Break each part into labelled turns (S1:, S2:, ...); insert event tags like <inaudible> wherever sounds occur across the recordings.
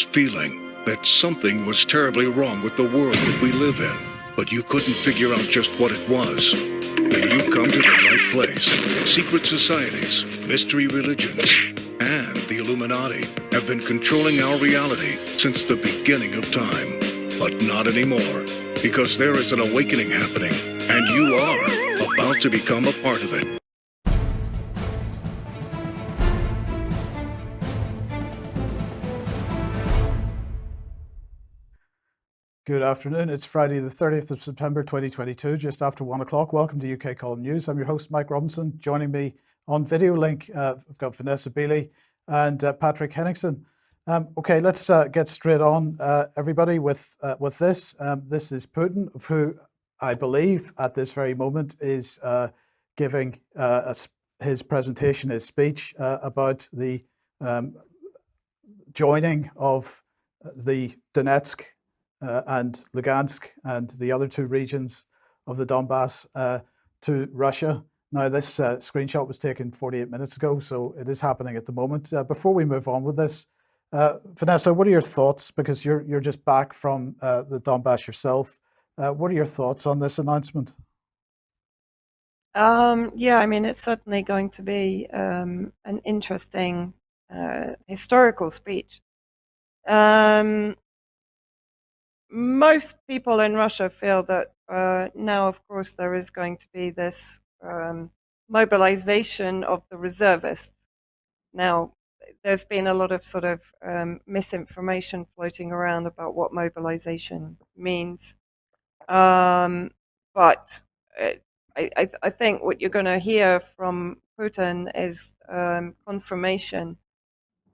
S1: feeling that something was terribly wrong with the world that we live in, but you couldn't figure out just what it was. Then you've come to the right place. Secret societies, mystery religions, and the Illuminati have been controlling our reality since the beginning of time. But not anymore, because there is an awakening happening, and you are about to become a part of it.
S2: Good afternoon. It's Friday, the 30th of September 2022, just after one o'clock. Welcome to UK Column News. I'm your host, Mike Robinson. Joining me on video link, uh, I've got Vanessa Beeley and uh, Patrick Henningsen. Um, okay, let's uh, get straight on, uh, everybody, with uh, with this. Um, this is Putin, who I believe at this very moment is uh, giving a, his presentation, his speech about the um, joining of the Donetsk uh, and Lugansk and the other two regions of the Donbass uh, to Russia. Now, this uh, screenshot was taken 48 minutes ago, so it is happening at the moment. Uh, before we move on with this, uh, Vanessa, what are your thoughts? Because you're you're just back from uh, the Donbass yourself. what are your thoughts on this announcement?
S3: Um, yeah, I mean, it's certainly going to be um, an interesting historical speech. Um, most people in Russia feel that uh, now, of course, there is going to be this um, mobilization of the reservists. Now, there's been a lot of sort of um, misinformation floating around about what mobilization means. Um, but I, I, I, think what you're going to hear from Putin is um, confirmation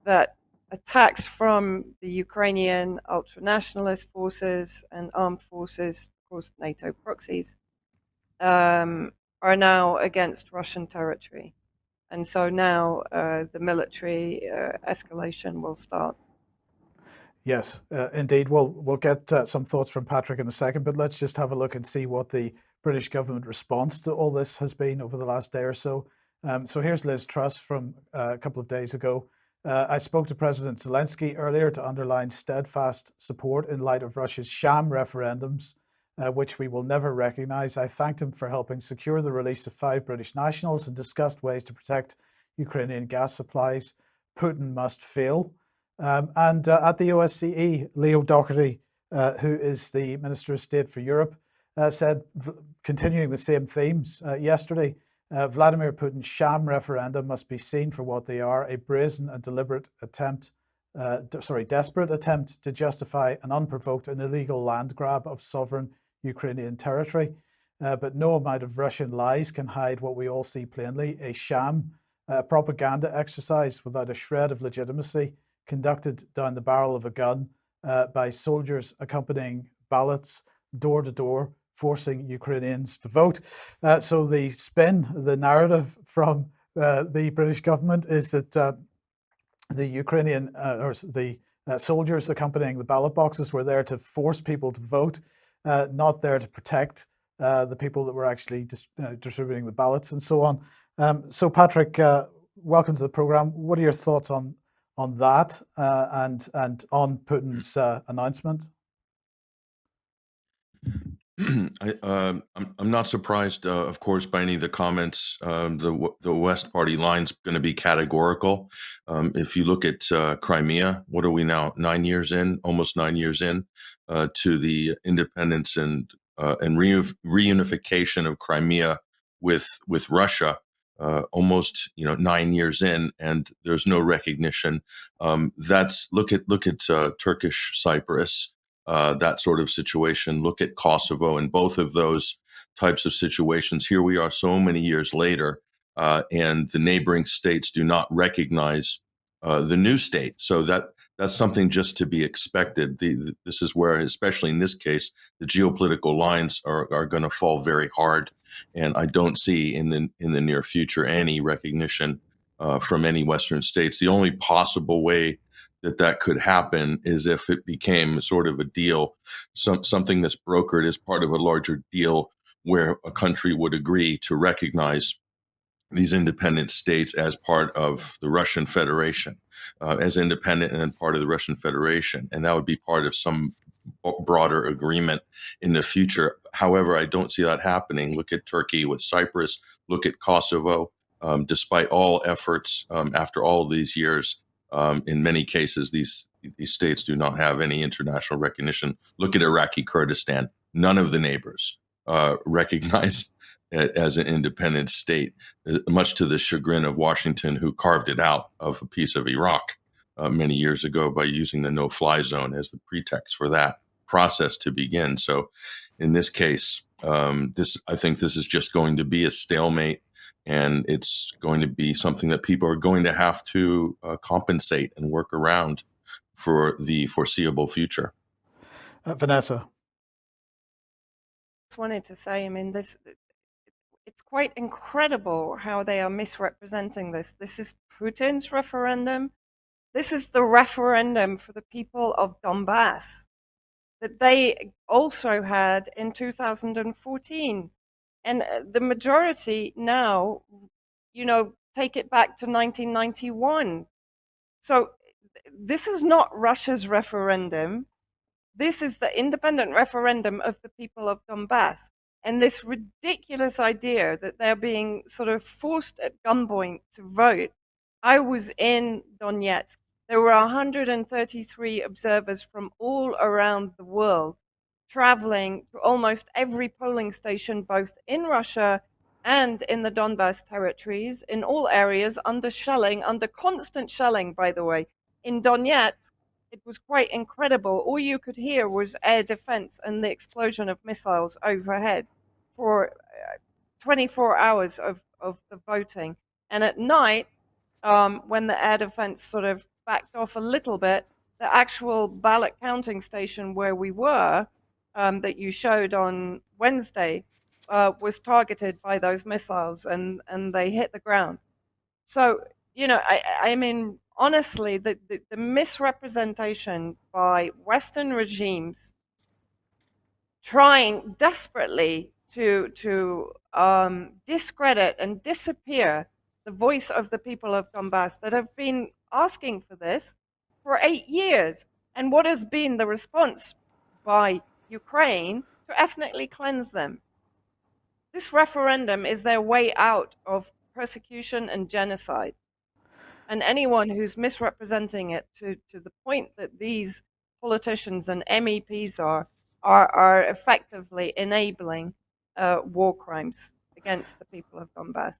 S3: that attacks from the Ukrainian ultranationalist forces and armed forces, of course, NATO proxies, um, are now against Russian territory. And so now uh, the military uh, escalation will start.
S2: Yes, uh, indeed. We'll, we'll get uh, some thoughts from Patrick in a second, but let's just have a look and see what the British government response to all this has been over the last day or so. Um, so here's Liz Truss from uh, a couple of days ago. Uh, I spoke to President Zelensky earlier to underline steadfast support in light of Russia's sham referendums, uh, which we will never recognize. I thanked him for helping secure the release of five British nationals and discussed ways to protect Ukrainian gas supplies. Putin must fail. Um, and uh, at the OSCE, Leo Doherty, uh, who is the Minister of State for Europe, uh, said, continuing the same themes uh, yesterday, uh, Vladimir Putin's sham referendum must be seen for what they are, a brazen and deliberate attempt, uh, sorry, desperate attempt to justify an unprovoked and illegal land grab of sovereign Ukrainian territory. Uh, but no amount of Russian lies can hide what we all see plainly, a sham, a propaganda exercise without a shred of legitimacy, conducted down the barrel of a gun uh, by soldiers accompanying ballots door to door forcing Ukrainians to vote. Uh, so the spin, the narrative from uh, the British government is that uh, the Ukrainian uh, or the uh, soldiers accompanying the ballot boxes were there to force people to vote, uh, not there to protect the people that were actually dis distributing the ballots and so on. Um, so Patrick, welcome to the program. What are your thoughts on on that and and on Putin's announcement? <clears throat>
S4: Uh, I'm, I'm not surprised, uh, of course, by any of the comments. Um, the the West Party line's going to be categorical. Um, if you look at uh, Crimea, what are we now? Nine years in, almost nine years in, uh, to the independence and uh, and reunification of Crimea with with Russia. Uh, almost you know nine years in, and there's no recognition. Um, that's look at look at Turkish Cyprus uh, that sort of situation. Look at Kosovo and both of those types of situations. Here we are so many years later, uh, and the neighboring states do not recognize uh, the new state. So that that's something just to be expected. The, the, this is where, especially in this case, the geopolitical lines are, are going to fall very hard, and I don't see in the in the near future any recognition uh, from any Western states. The only possible way that that could happen is if it became sort of a deal, some, something that's brokered as part of a larger deal where a country would agree to recognize these independent states as part of the Russian Federation, uh, as independent and part of the Russian Federation, and that would be part of some broader agreement in the future. However, I don't see that happening. Look at Turkey with Cyprus. Look at Kosovo. Um, despite all efforts, um, after all these years, um, in many cases, these these states do not have any international recognition. Look at Iraqi Kurdistan. None of the neighbors uh, <laughs> recognize it as an independent state, uh, much to the chagrin of Washington, who carved it out of a piece of Iraq uh, many years ago by using the no-fly zone as the pretext for that process to begin. So, in this case, um, this I think this is just going to be a stalemate and it's going to be something that people are going to have to uh, compensate and work around for the foreseeable future.
S2: Uh, Vanessa.
S3: Just wanted to say, I mean, this it's quite incredible how they are misrepresenting this. This is Putin's referendum. This is the referendum for the people of Donbass that they also had in 2014 and uh, the majority now, you know, take it back to 1991. So this is not Russia's referendum. This is the independent referendum of the people of Donbass. And this ridiculous idea that they're being sort of forced at gunpoint to vote. I was in Donetsk. There were 133 observers from all around the world traveling to almost every polling station, both in Russia and in the Donbass territories, in all areas, under shelling, under constant shelling, by the way. In Donetsk, it was quite incredible. All you could hear was air defense and the explosion of missiles overhead for uh, 24 hours of, of the voting. And at night, um, when the air defense sort of backed off a little bit, the actual ballot counting station where we were um, that you showed on Wednesday uh, was targeted by those missiles and, and they hit the ground. So, you know, I, I mean, honestly, the, the, the misrepresentation by Western regimes trying desperately to, to um, discredit and disappear the voice of the people of Donbass that have been asking for this for eight years. And what has been the response by Ukraine to ethnically cleanse them. This referendum is their way out of persecution and genocide. And anyone who's misrepresenting it to, to the point that these politicians and MEPs are, are, are effectively enabling uh, war crimes against the people of Donbass.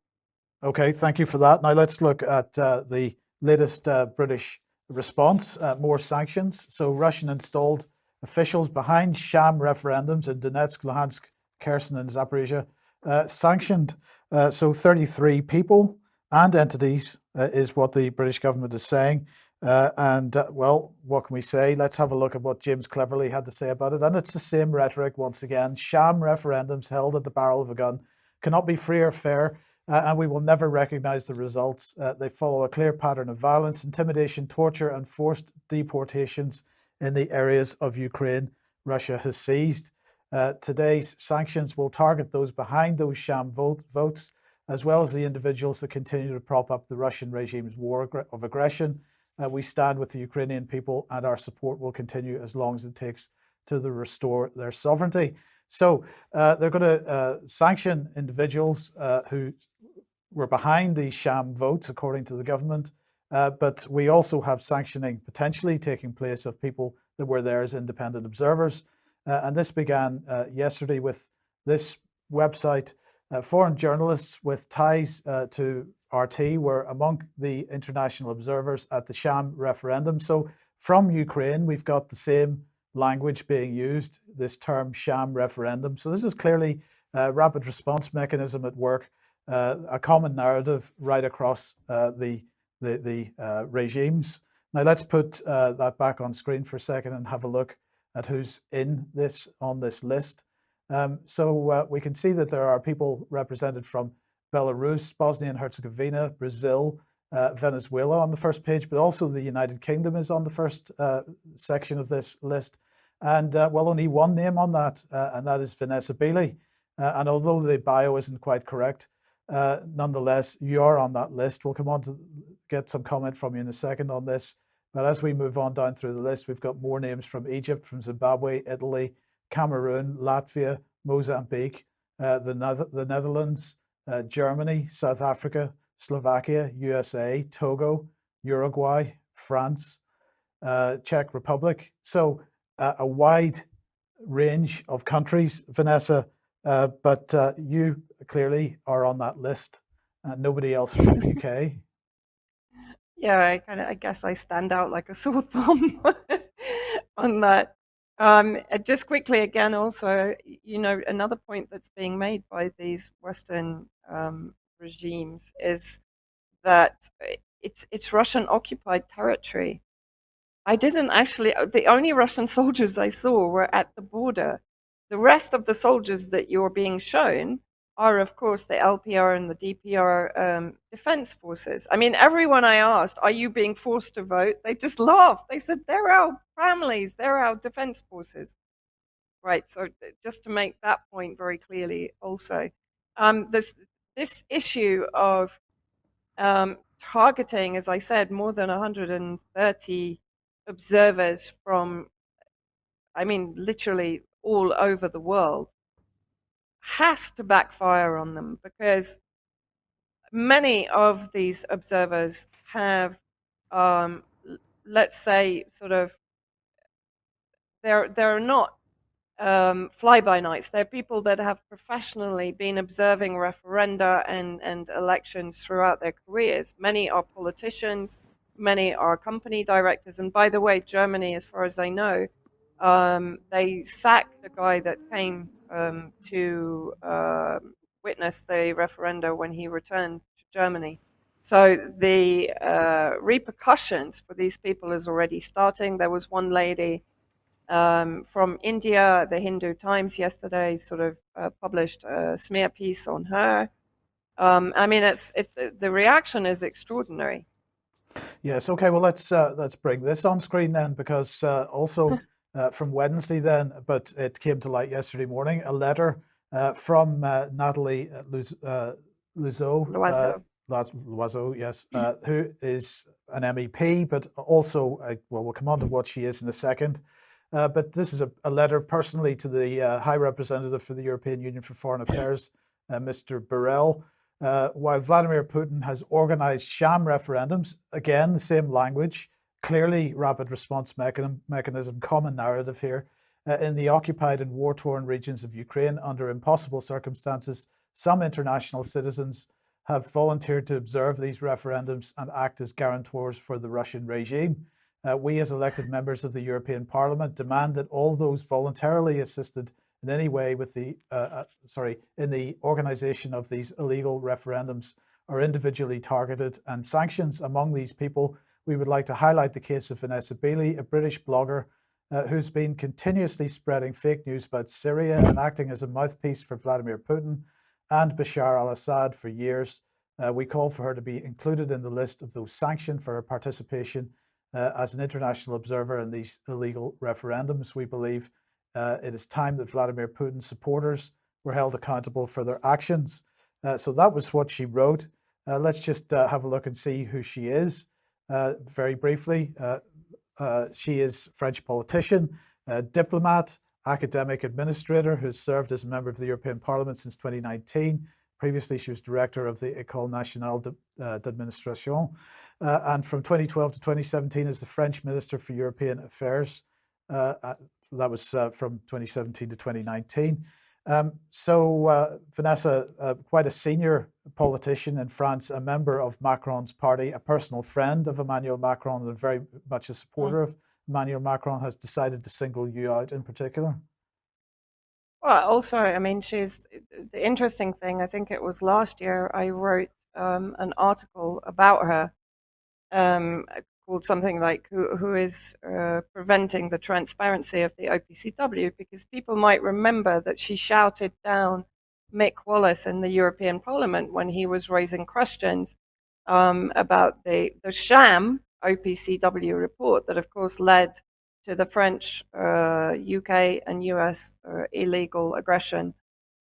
S2: Okay, thank you for that. Now let's look at uh, the latest uh, British response, uh, more sanctions. So Russian installed officials behind sham referendums in Donetsk, Luhansk, Kherson, and Zaporizhia uh, sanctioned. Uh, so 33 people and entities uh, is what the British government is saying. Uh, and uh, well, what can we say? Let's have a look at what James Cleverly had to say about it. And it's the same rhetoric once again. Sham referendums held at the barrel of a gun cannot be free or fair. Uh, and we will never recognize the results. they follow a clear pattern of violence, intimidation, torture, and forced deportations in the areas of Ukraine Russia has seized. Uh, today's sanctions will target those behind those sham vote, votes, as well as the individuals that continue to prop up the Russian regime's war of aggression. Uh, we stand with the Ukrainian people and our support will continue as long as it takes to the restore their sovereignty. So uh, they're going to uh, sanction individuals uh, who were behind these sham votes, according to the government, uh, but we also have sanctioning potentially taking place of people that were there as independent observers. Uh, and this began uh, yesterday with this website. Uh, foreign journalists with ties uh, to RT were among the international observers at the sham referendum. So from Ukraine, we've got the same language being used, this term sham referendum. So this is clearly a rapid response mechanism at work, uh, a common narrative right across the the, the uh, regimes. Now let's put uh, that back on screen for a second and have a look at who's in this on this list. Um, so uh, we can see that there are people represented from Belarus, Bosnia and Herzegovina, Brazil, uh, Venezuela on the first page, but also the United Kingdom is on the first uh, section of this list. And uh, well, only one name on that, and that is Vanessa Beeley. and although the bio isn't quite correct, uh, nonetheless, you are on that list. We'll come on to get some comment from you in a second on this. But as we move on down through the list, we've got more names from Egypt, from Zimbabwe, Italy, Cameroon, Latvia, Mozambique, uh, the, the Netherlands, uh, Germany, South Africa, Slovakia, USA, Togo, Uruguay, France, uh, Czech Republic. So uh, a wide range of countries, Vanessa, uh, but uh, you clearly are on that list. Uh, nobody else from the UK.
S3: Yeah, I kind of, I guess I stand out like a <laughs> sore thumb on that. Um, uh, just quickly again, also, you know, another point that's being made by these Western um, regimes is that it's it's Russian occupied territory. I didn't actually, uh, the only Russian <laughs> soldiers I saw were at the border. The rest of the soldiers that you're being shown are, of course, the LPR and the DPR um, defense forces. I mean, everyone I asked, are you being forced to vote? They just laughed. They said, they're our families, they're our defense forces. Right, so just to make that point very clearly also. Um, this, this issue of um, targeting, as I said, more than 130 observers from, I mean, literally all over the world, has to backfire on them because many of these observers have, um, let's say, sort of, they're they're not um, fly-by-nights. They're people that have professionally been observing referenda and, and elections throughout their careers. Many are politicians, many are company directors. And by the way, Germany, as far as I know, um, they sacked the guy that came um, to um witness the referenda when he returned to Germany. So the uh, repercussions for these people is already starting. There was one lady um, from India. The Hindu Times yesterday sort of uh, published a smear piece on her. Um, I mean, it's it, the- the reaction is extraordinary.
S2: Yes. Okay. Well, let's uh, let's bring this on screen then, because uh, also <laughs> uh, from Wednesday then, but it came to light yesterday morning. A letter uh, from uh, Nathalie uh, Luz- uh, uh,
S3: Loiseau.
S2: Loiseau, yes, uh, who is an MEP, but also uh, well, we'll come on to what she is in a second. Uh, but this is a, a letter personally to the uh, High Representative for the European Union for Foreign Affairs, uh, Mr. Borrell. Uh, while Vladimir Putin has organized sham referendums, again, the same language, clearly rapid response mechanism, mechanism common narrative here, uh, in the occupied and war torn regions of Ukraine under impossible circumstances, some international citizens have volunteered to observe these referendums and act as guarantors for the Russian regime. Uh, we, as elected members of the European Parliament, demand that all those voluntarily assisted in any way with the uh, uh, sorry in the organisation of these illegal referendums are individually targeted and sanctions among these people. We would like to highlight the case of Vanessa Bailey, a British blogger uh, who's been continuously spreading fake news about Syria and acting as a mouthpiece for Vladimir Putin and Bashar al-Assad for years. Uh, we call for her to be included in the list of those sanctioned for her participation uh, as an international observer in these illegal referendums. We believe uh, it is time that Vladimir Putin's supporters were held accountable for their actions. Uh, so that was what she wrote. Uh, let's just have a look and see who she is very briefly. Uh, uh, she is French politician, uh, diplomat, academic administrator who's served as a member of the European Parliament since 2019. Previously, she was director of the École Nationale uh, d'Administration, uh, and from 2012 to 2017 as the French Minister for European Affairs. Uh, uh, that was uh, from 2017 to 2019. Um, so, uh, Vanessa, uh, quite a senior politician in France, a member of Macron's party, a personal friend of Emmanuel Macron, and very much a supporter of Emmanuel Macron, has decided to single you out in particular.
S3: Well, also, I mean, she's the interesting thing. I think it was last year I wrote um, an article about her um, called something like "Who, who is uh, preventing the transparency of the OPCW?" Because people might remember that she shouted down Mick Wallace in the European Parliament when he was raising questions um, about the the sham OPCW report that, of course, led to the French, uh, UK, and US uh, illegal aggression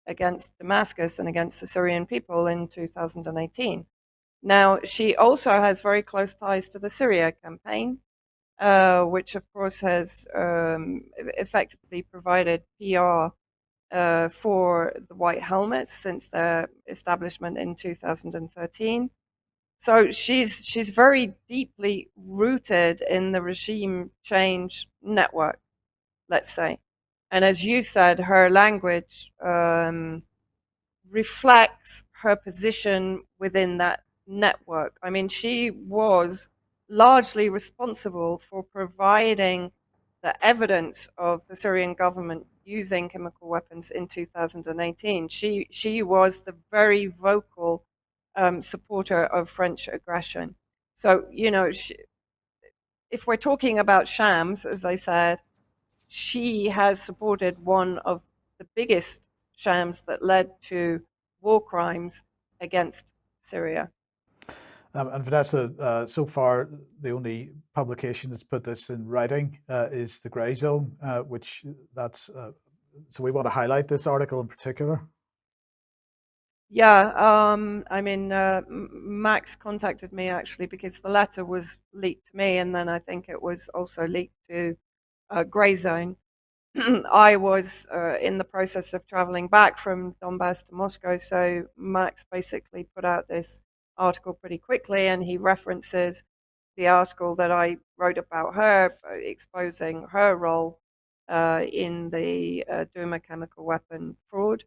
S3: against Damascus and against the Syrian people in 2018. Now, she also has very close ties to the Syria campaign, uh, which of course has um, effectively provided PR uh, for the White Helmets since their establishment in 2013. So she's she's very deeply rooted in the regime change network, let's say. And as you said, her language um, reflects her position within that network. I mean, she was largely responsible for providing the evidence of the Syrian government using chemical weapons in 2018. She she was the very vocal um, supporter of French aggression. So you know, she, if we're talking about shams, as I said, she has supported one of the biggest shams that led to war crimes against Syria.
S2: Um, and Vanessa, uh, so far the only publication that's put this in writing uh, is the Grayzone, uh, which that's uh, so we want to highlight this article in particular.
S3: Yeah, um, I mean, uh, Max contacted me actually because the letter was leaked to me, and then I think it was also leaked to uh, Grayzone. <clears throat> I was uh, in the process of traveling back from Donbass to Moscow, so Max basically put out this article pretty quickly, and he references the article that I wrote about her, uh, exposing her role uh, in the uh, Duma chemical weapon fraud.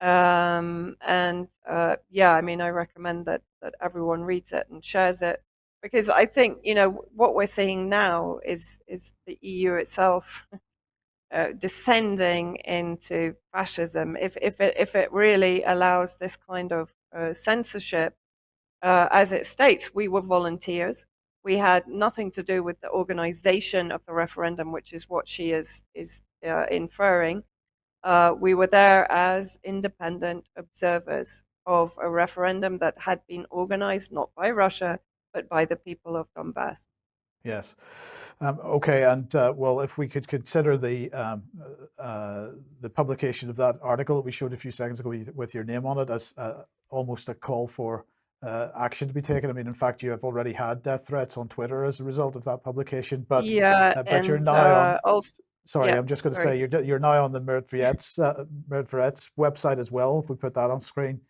S3: Um, and uh, yeah, I mean, I recommend that that everyone reads it and shares it because I think you know what we're seeing now is is the EU itself <laughs> uh, descending into fascism. If if it if it really allows this kind of uh, censorship, uh, as it states, we were volunteers. We had nothing to do with the organization of the referendum, which is what she is is uh, inferring. Uh, we were there as independent observers of a referendum that had been organized not by Russia, but by the people of Donbass.
S2: Yes. Um, okay, and uh, well, if we could consider the um, uh, the publication of that article that we showed a few seconds ago with your name on it as uh, almost a call for uh, action to be taken. I mean, in fact, you have already had death threats on Twitter as a result of that publication. But
S3: yeah,
S2: uh, but
S3: and,
S2: you're now on.
S3: Also,
S2: sorry,
S3: yeah,
S2: I'm just going to say you're you're now on the Myrotvorets uh, Myrotvorets website as well. If we put that on screen,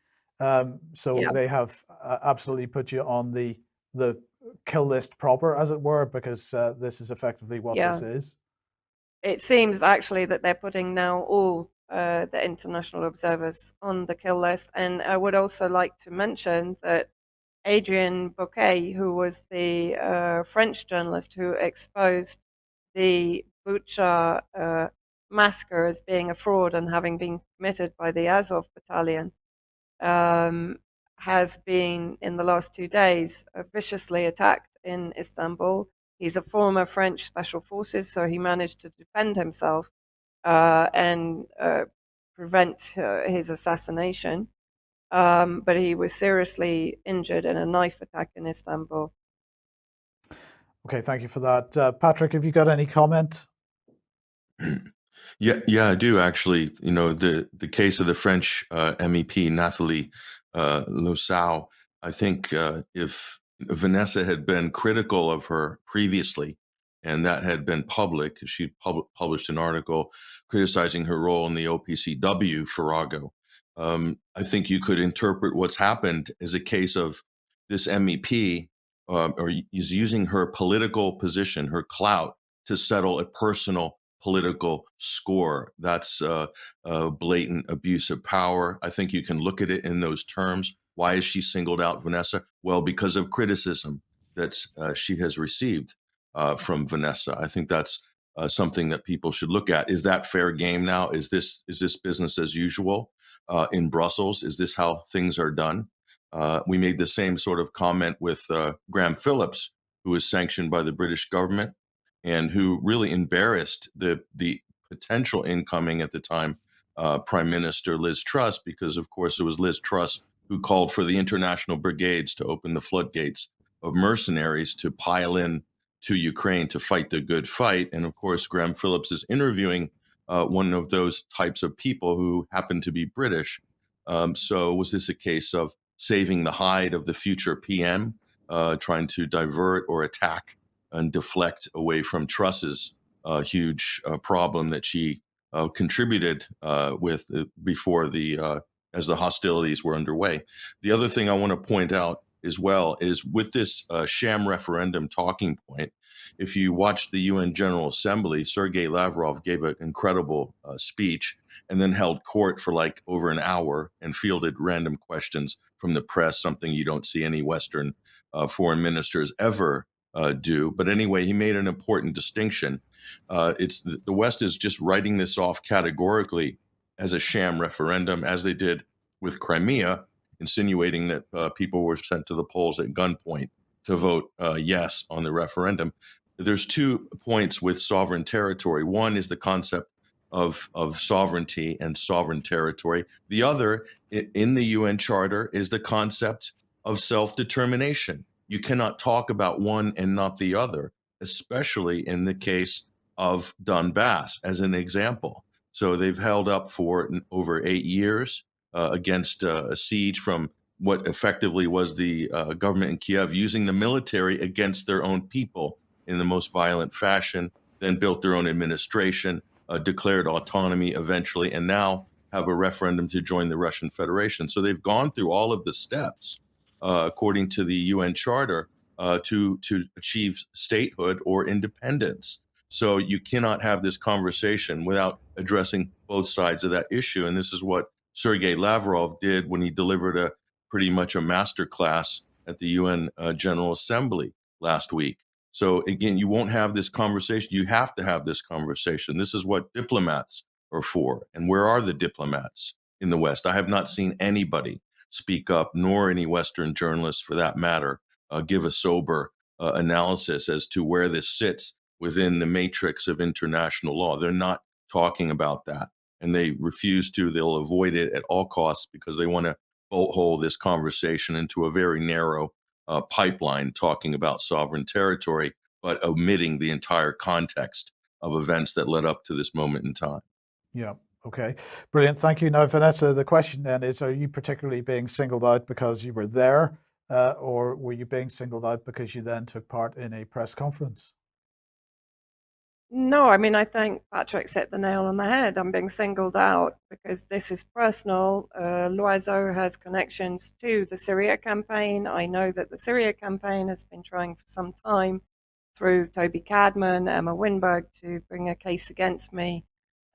S2: um, so
S3: Yeah.
S2: they have uh, absolutely put you on the the kill list proper, as it were, because uh, this is effectively what
S3: Yeah.
S2: this is.
S3: It seems actually that they're putting now all uh, the international observers on the kill list. And I would also like to mention that Adrien Bocquet, who was the uh, French journalist who exposed the Bucha uh, massacre as being a fraud and having been committed by the Azov battalion, um, has been in the last two days uh, viciously attacked in Istanbul. He's a former French special forces, so he managed to defend himself and uh, prevent uh, his assassination. Um, but he was seriously injured in a knife attack in Istanbul.
S2: Okay, thank you for that, uh, Patrick. Have you got any comment? <clears throat>
S4: Yeah, yeah, I do actually. You know, the the case of the French uh, MEP Nathalie uh, Loiseau. I think uh, if Vanessa had been critical of her previously, and that had been public, she pub- published an article criticizing her role in the OPCW Farrago. Um, I think you could interpret what's happened as a case of this MEP um, or is using her political position, her clout, to settle a personal political score. That's uh, uh, blatant abuse of power. I think you can look at it in those terms. Why is she singled out, Vanessa? Well, because of criticism that uh, she has received uh, from Vanessa. I think that's uh, something that people should look at. Is that fair game now? Is this is this business as usual uh, in Brussels? Is this how things are done? Uh, we made the same sort of comment with uh, Graham Phillips, who was sanctioned by the British government and who really embarrassed the the potential incoming at the time uh, Prime Minister Liz Truss, because of course it was Liz Truss who called for the international brigades to open the floodgates of mercenaries to pile in to Ukraine to fight the good fight. And of course, Graham Phillips is interviewing uh, one of those types of people who happen to be British. Um, so was this a case of saving the hide of the future PM, uh, trying to divert or attack and deflect away from Truss's uh, huge uh, problem that she uh, contributed uh, with before the as the hostilities were underway. The other thing I want to point out as well is with this sham referendum talking point, if you watch the UN General Assembly, Sergei Lavrov gave an incredible uh, speech and then held court for like over an hour and fielded random questions from the press, something you don't see any Western uh, foreign ministers ever uh, do. But anyway, he made an important distinction. Uh, it's the West is just writing this off categorically as a sham referendum, as they did with Crimea, insinuating that uh, people were sent to the polls at gunpoint to vote uh, yes on the referendum. There's two points with sovereign territory. One is the concept of, of sovereignty and sovereign territory. The other, in the UN Charter, is the concept of self determination. You cannot talk about one and not the other, especially in the case of Donbass, as an example. So they've held up for over eight years against uh, a siege from what effectively was the uh, government in Kiev using the military against their own people in the most violent fashion, then built their own administration, uh, declared autonomy eventually, and now have a referendum to join the Russian Federation. So they've gone through all of the steps uh, according to the UN Charter uh, to to achieve statehood or independence. So you cannot have this conversation without addressing both sides of that issue. And this is what Sergei Lavrov did when he delivered a pretty much a master class at the UN uh, General Assembly last week. So again, you won't have this conversation. You have to have this conversation. This is what diplomats are for. And where are the diplomats in the West? I have not seen anybody speak up, nor any Western journalists for that matter, uh, give a sober uh, analysis as to where this sits within the matrix of international law. They're not talking about that. And they refuse to, they'll avoid it at all costs because they want to bolt hole this conversation into a very narrow uh, pipeline talking about sovereign territory, but omitting the entire context of events that led up to this moment in time.
S2: Yeah. Okay. Brilliant. Thank you. Now, Vanessa, the question then is, are you particularly being singled out because you were there uh, or were you being singled out because you then took part in a press conference?
S3: No, I mean, I think Patrick set the nail on the head. I'm being singled out because this is personal. Uh, Loiseau has connections to the Syria campaign. I know that the Syria campaign has been trying for some time through Toby Cadman, Emma Winberg, to bring a case against me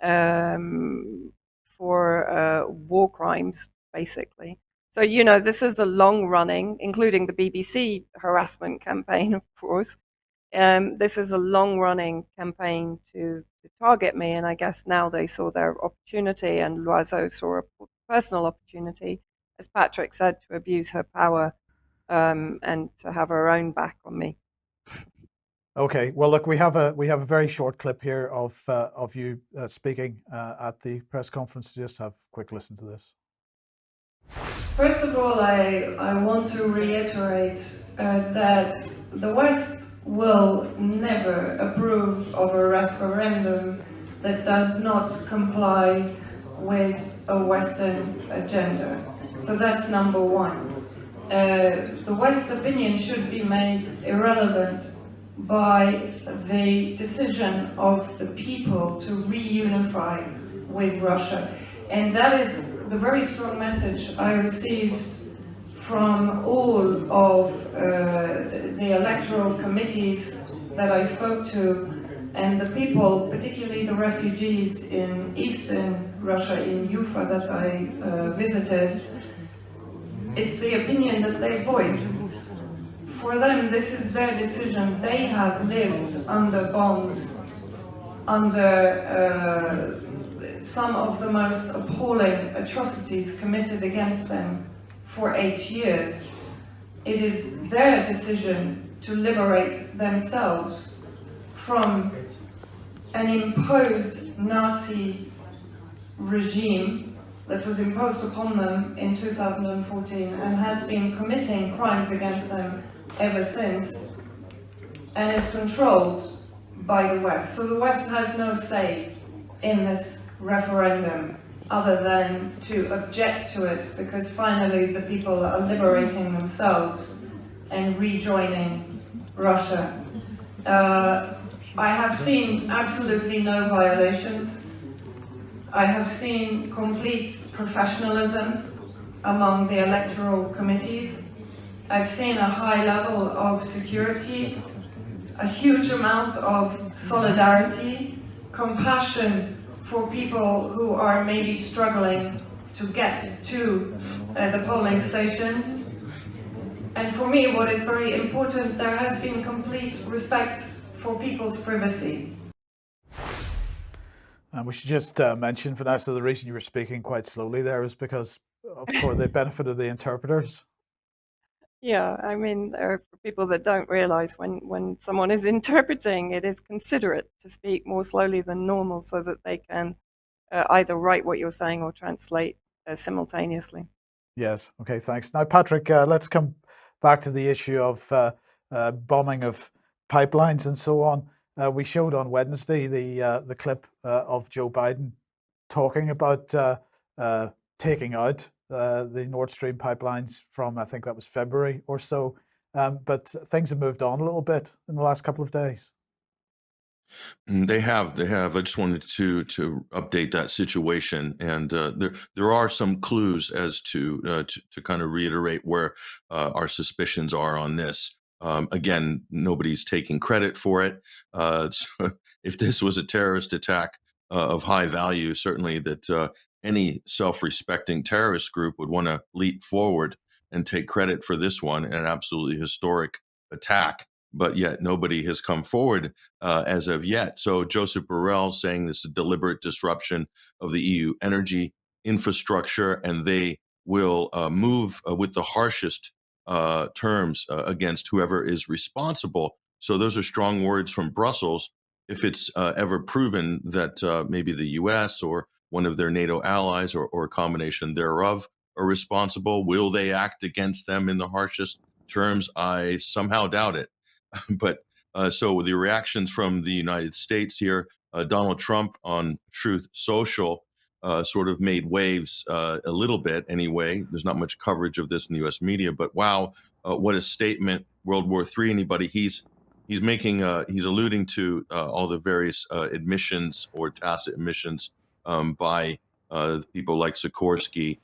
S3: um, for uh, war crimes, basically. So, you know, this is a long running, including the BBC harassment campaign, <laughs> of course. Um, this is a long running campaign to, to target me, and I guess now they saw their opportunity, and Loiseau saw a personal opportunity, as Patrick said, to abuse her power um, and to have her own back on me.
S2: Okay, well, look, we have a we have a very short clip here of uh, of you uh, speaking uh, at the press conference. Just have a quick listen to this.
S3: First of all, I I want to reiterate uh, that the West will never approve of a referendum that does not comply with a Western agenda. So that's number one. Uh, the West's opinion should be made irrelevant by the decision of the people to reunify with Russia. And that is the very strong message I received from all of uh, the electoral committees that I spoke to and the people, particularly the refugees in eastern Russia, in Ufa that I uh, visited, it's the opinion that they voice. For them, this is their decision. They have lived under bombs, under uh, some of the most appalling atrocities committed against them for eight years. It is their decision to liberate themselves from an imposed Nazi regime that was imposed upon them in 2014 and has been committing crimes against them ever since and is controlled by the West. So the West has no say in this referendum other than to object to it because finally the people are liberating themselves and rejoining Russia. Uh, I have seen absolutely no violations. I have seen complete professionalism among the electoral committees. I've seen a high level of security, a huge amount of solidarity, compassion for people who are maybe struggling to get to uh, the polling stations. And for me, what is very important, there has been complete respect for people's privacy.
S2: And we should just uh, mention, Vanessa, the reason you were speaking quite slowly there is because for the benefit of the interpreters.
S3: Yeah, I mean, there are people that don't realize when, when someone is <laughs> interpreting, it is considerate to speak more slowly than normal so that they can uh, either write what you're saying or translate uh, simultaneously.
S2: Yes. Okay. Thanks. Now, Patrick, uh, let's come back to the issue of uh, uh, bombing of pipelines and so on. Uh, we showed on Wednesday the the clip of Joe Biden talking about taking out the Nord Stream pipelines from I think that was February or so. Um, but things have moved on a little bit in the last couple of days.
S4: Mm, they have, they have. I just wanted to to update that situation, and uh, there there are some clues as to uh, to, to kind of reiterate where uh, our suspicions are on this. Um, again, nobody's taking credit for it. Uh, <laughs> so if this was a terrorist attack uh, of high value, certainly that uh, any self-respecting terrorist group would want to leap forward and take credit for this one, an absolutely historic attack but yet nobody has come forward uh, as of yet. So Josep Borrell saying this is a deliberate disruption of the EU energy infrastructure, and they will uh, move uh, with the harshest uh, terms uh, against whoever is responsible. So those are strong words from Brussels. If it's uh, ever proven that maybe the U.S. or one of their NATO allies or, or a combination thereof are responsible, will they act against them in the harshest terms? I somehow doubt it. <laughs> but uh, so the reactions from the United States here, uh, Donald Trump on Truth Social uh, sort of made waves uh, a little bit anyway. There's not much coverage of this in the U.S. media, but wow, uh, what a statement! World War III. Anybody? He's he's making uh, he's alluding to all the various admissions or tacit admissions um, by people like Sikorski,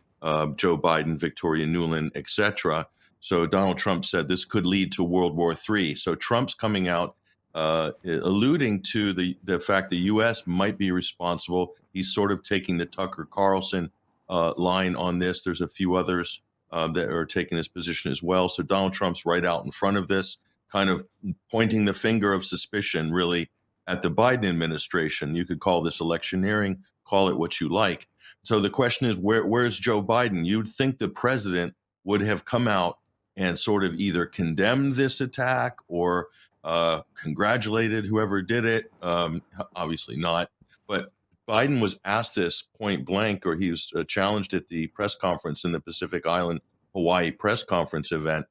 S4: Joe Biden, Victoria Nuland, etc. So Donald Trump said this could lead to World War III. So Trump's coming out uh, alluding to the, the fact the U.S. might be responsible. He's sort of taking the Tucker Carlson uh, line on this. There's a few others uh, that are taking this position as well. So Donald Trump's right out in front of this, kind of pointing the finger of suspicion, really, at the Biden administration. You could call this electioneering, call it what you like. So the question is, where, where's Joe Biden? You'd think the president would have come out and sort of either condemned this attack or uh, congratulated whoever did it. Um, obviously not. But Biden was asked this point blank, or he was uh, challenged at the press conference in the Pacific Island Hawaii press conference event,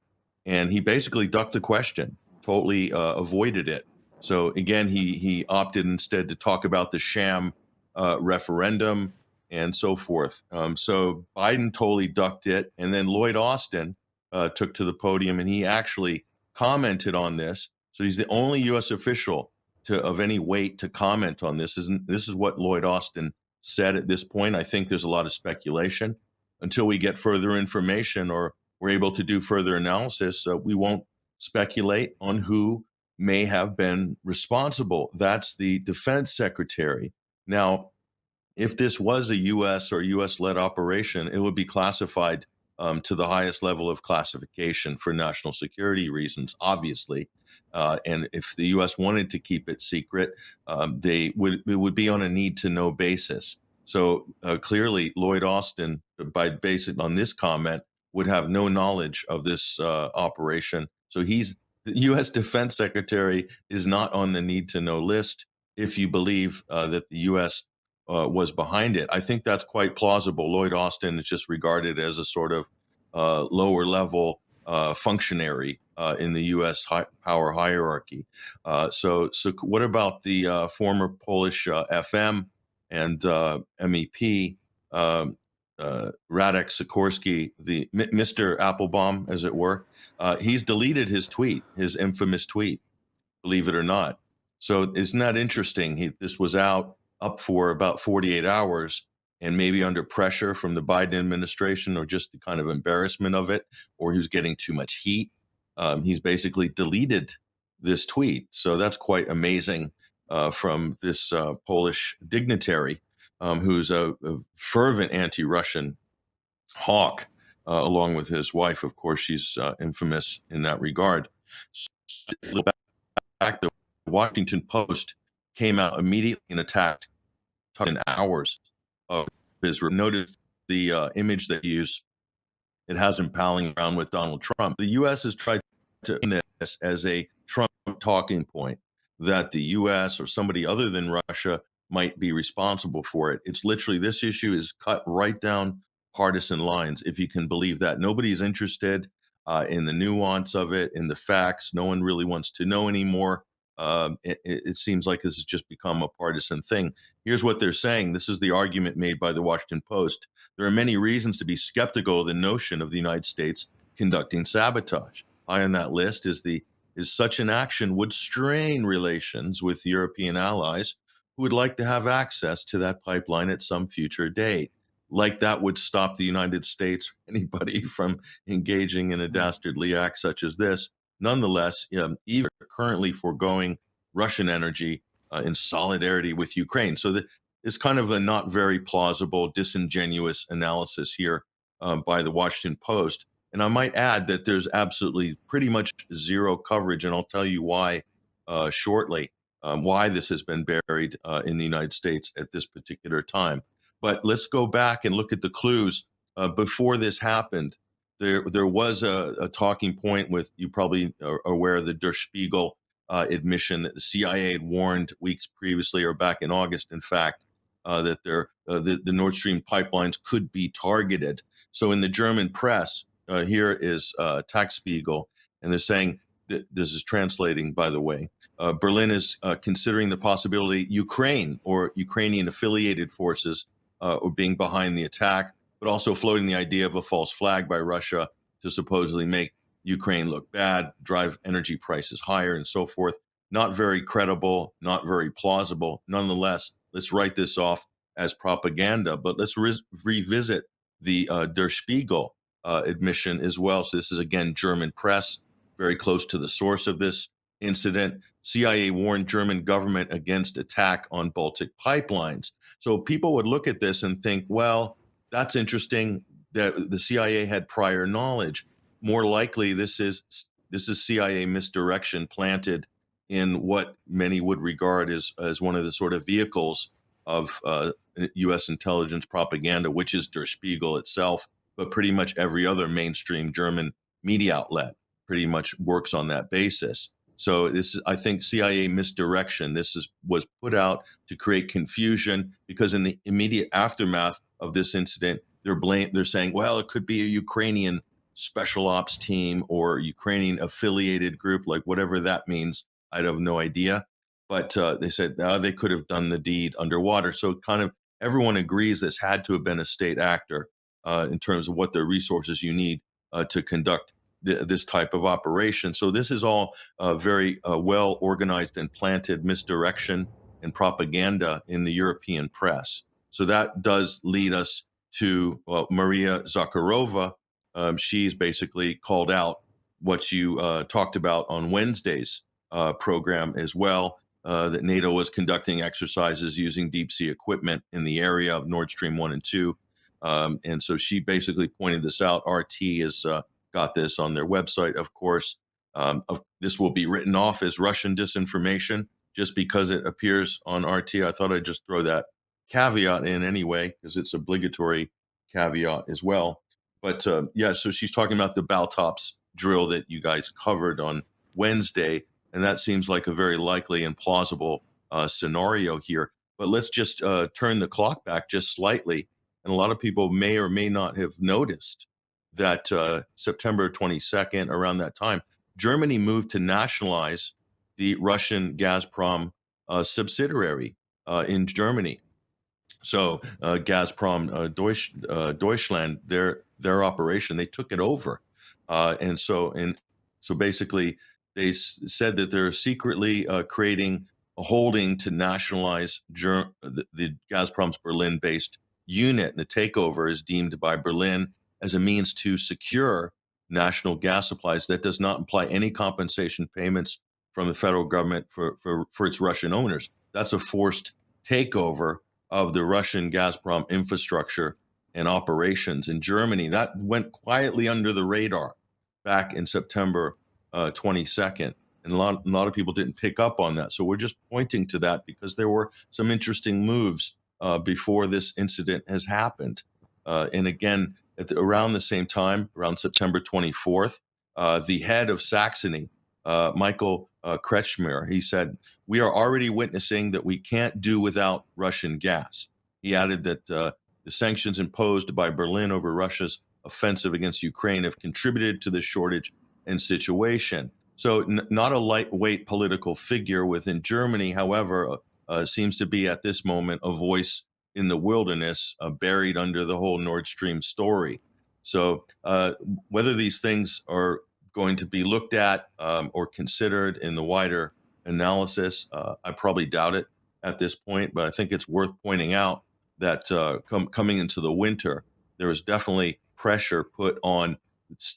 S4: and he basically ducked the question, totally uh, avoided it. So again, he he opted instead to talk about the sham uh, referendum and so forth. Um, so Biden totally ducked it, and then Lloyd Austin, uh, took to the podium, and he actually commented on this. So he's the only U.S. official to of any weight to comment on this. Isn't this is what Lloyd Austin said at this point? I think there's a lot of speculation until we get further information or we're able to do further analysis. Uh, we won't speculate on who may have been responsible. That's the defense secretary. Now, if this was a U.S. or U.S. led operation, it would be classified um, to the highest level of classification for national security reasons, obviously. Uh, and if the U.S. wanted to keep it secret, um, they would it would be on a need to know basis. So uh, clearly, Lloyd Austin, by basing on this comment, would have no knowledge of this uh, operation. So he's the U.S. Defense Secretary is not on the need to know list. If you believe uh, that the U.S uh, was behind it. I think that's quite plausible. Lloyd Austin is just regarded as a sort of uh, lower level uh, functionary uh, in the U.S. Power hierarchy. Uh, so, so what about the uh, former Polish FM and MEP um, uh, Radek Sikorski, the M- Mr. Applebaum, as it were, uh, he's deleted his tweet, his infamous tweet, believe it or not. So isn't that interesting? He, this was out up for about 48 hours, and maybe under pressure from the Biden administration, or just the kind of embarrassment of it, or he was getting too much heat. Um, he's basically deleted this tweet. So that's quite amazing uh, from this uh, Polish dignitary um, who's a, a fervent anti-Russian hawk, uh, along with his wife. Of course, she's uh, infamous in that regard. So, back, the Washington Post came out immediately and attacked in hours of his. Notice the uh, image they use. It has him palling around with Donald Trump. The U.S. has tried to this as a Trump talking point that the U.S. or somebody other than Russia might be responsible for it. It's literally this issue is cut right down partisan lines, if you can believe that. Nobody's interested uh, in the nuance of it, in the facts. No one really wants to know anymore. Um, it, it, seems like this has just become a partisan thing. Here's what they're saying. This is the argument made by the Washington Post. There are many reasons to be skeptical of the notion of the United States conducting sabotage. High on that list is the is such an action would strain relations with European allies who would like to have access to that pipeline at some future date. Like that would stop the United States, or <laughs> anybody from engaging in a dastardly act such as this. Nonetheless, um, even currently foregoing Russian energy uh, in solidarity with Ukraine. So is kind of a not very plausible, disingenuous analysis here um, by the Washington Post. And I might add that there's absolutely pretty much zero coverage, and I'll tell you why uh, shortly um, why this has been buried uh, in the United States at this particular time. But let's go back and look at the clues. Uh, before this happened, there there was a, a, talking point with you probably are aware of the Der Spiegel uh, admission that the CIA had warned weeks previously, or back in August, in fact, uh, that there uh, the, the Nord Stream pipelines could be targeted. So in the German press, uh, here is uh, Tagesspiegel, and they're saying that this is translating, by the way. Uh, Berlin is uh, considering the possibility Ukraine or Ukrainian affiliated forces uh, are being behind the attack, but also floating the idea of a false flag by Russia to supposedly make Ukraine look bad, drive energy prices higher, and so forth. Not very credible, not very plausible. Nonetheless, let's write this off as propaganda, but let's re revisit the uh, Der Spiegel uh, admission as well. So this is again German press, very close to the source of this incident. CIA warned German government against attack on Baltic pipelines. So people would look at this and think, well, that's interesting that the CIA had prior knowledge. More likely, this is this is CIA misdirection planted in what many would regard as as one of the sort of vehicles of uh, U.S. intelligence propaganda, which is Der Spiegel itself, but pretty much every other mainstream German media outlet pretty much works on that basis. So this is, I think, CIA misdirection. This is was put out to create confusion because in the immediate aftermath of this incident, they're blame they're saying, well, it could be a Ukrainian special ops team or Ukrainian affiliated group, like whatever that means. I have no idea. But uh, they said oh, they could have done the deed underwater. So kind of everyone agrees this had to have been a state actor uh, in terms of what the resources you need uh, to conduct th- this type of operation. So this is all uh, very uh, well organized and planted misdirection and propaganda in the European press. So that does lead us to well, Maria Zakharova. Um, she's basically called out what you uh, talked about on Wednesday's uh, program as well. Uh, that NATO was conducting exercises using deep sea equipment in the area of Nord Stream 1 and 2. Um, and so she basically pointed this out. RT has uh, got this on their website, of course. Um, of, this will be written off as Russian disinformation just because it appears on RT. I thought I'd just throw that caveat in anyway, because it's obligatory caveat as well. But uh, yeah, so she's talking about the Baltops drill that you guys covered on Wednesday, and that seems like a very likely and plausible uh, scenario here. But let's just uh, turn the clock back just slightly, and a lot of people may or may not have noticed that uh, September 22nd, around that time, Germany moved to nationalize the Russian Gazprom uh, subsidiary uh, in Germany. So uh, Gazprom uh, Deutsch, uh, Deutschland, their their operation, they took it over, uh, and so and so basically they said that they're secretly uh, creating a holding to nationalize Ger- the, the Gazprom's Berlin-based unit. And the takeover is deemed by Berlin as a means to secure national gas supplies. That does not imply any compensation payments from the federal government for, for, for its Russian owners. That's a forced takeover of the Russian Gazprom infrastructure and operations in Germany. That went quietly under the radar back in September uh, 22nd. And a lot, a lot of people didn't pick up on that. So we're just pointing to that because there were some interesting moves uh, before this incident has happened. Uh, and again, at the, around the same time, around September 24th, uh, the head of Saxony, uh, Michael uh, Kretschmer, he said, We are already witnessing that we can't do without Russian gas. He added that uh, the sanctions imposed by Berlin over Russia's offensive against Ukraine have contributed to the shortage and situation. So, n- not a lightweight political figure within Germany, however, uh, uh, seems to be at this moment a voice in the wilderness, uh, buried under the whole Nord Stream story. So, uh, whether these things are going to be looked at um, or considered in the wider analysis, uh, I probably doubt it at this point, but I think it's worth pointing out that uh, com- coming into the winter, there is definitely pressure put on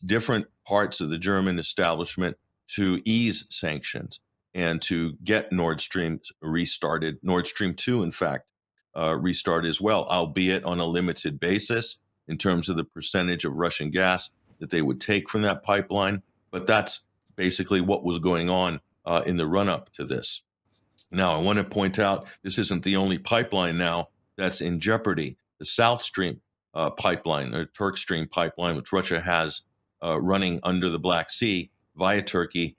S4: different parts of the German establishment to ease sanctions and to get Nord Stream restarted. Nord Stream 2, in fact, uh, restart as well, albeit on a limited basis in terms of the percentage of Russian gas that they would take from that pipeline. But that's basically what was going on uh, in the run up to this. Now, I want to point out this isn't the only pipeline now that's in jeopardy. The South Stream uh, pipeline, the Turk Stream pipeline, which Russia has uh, running under the Black Sea via Turkey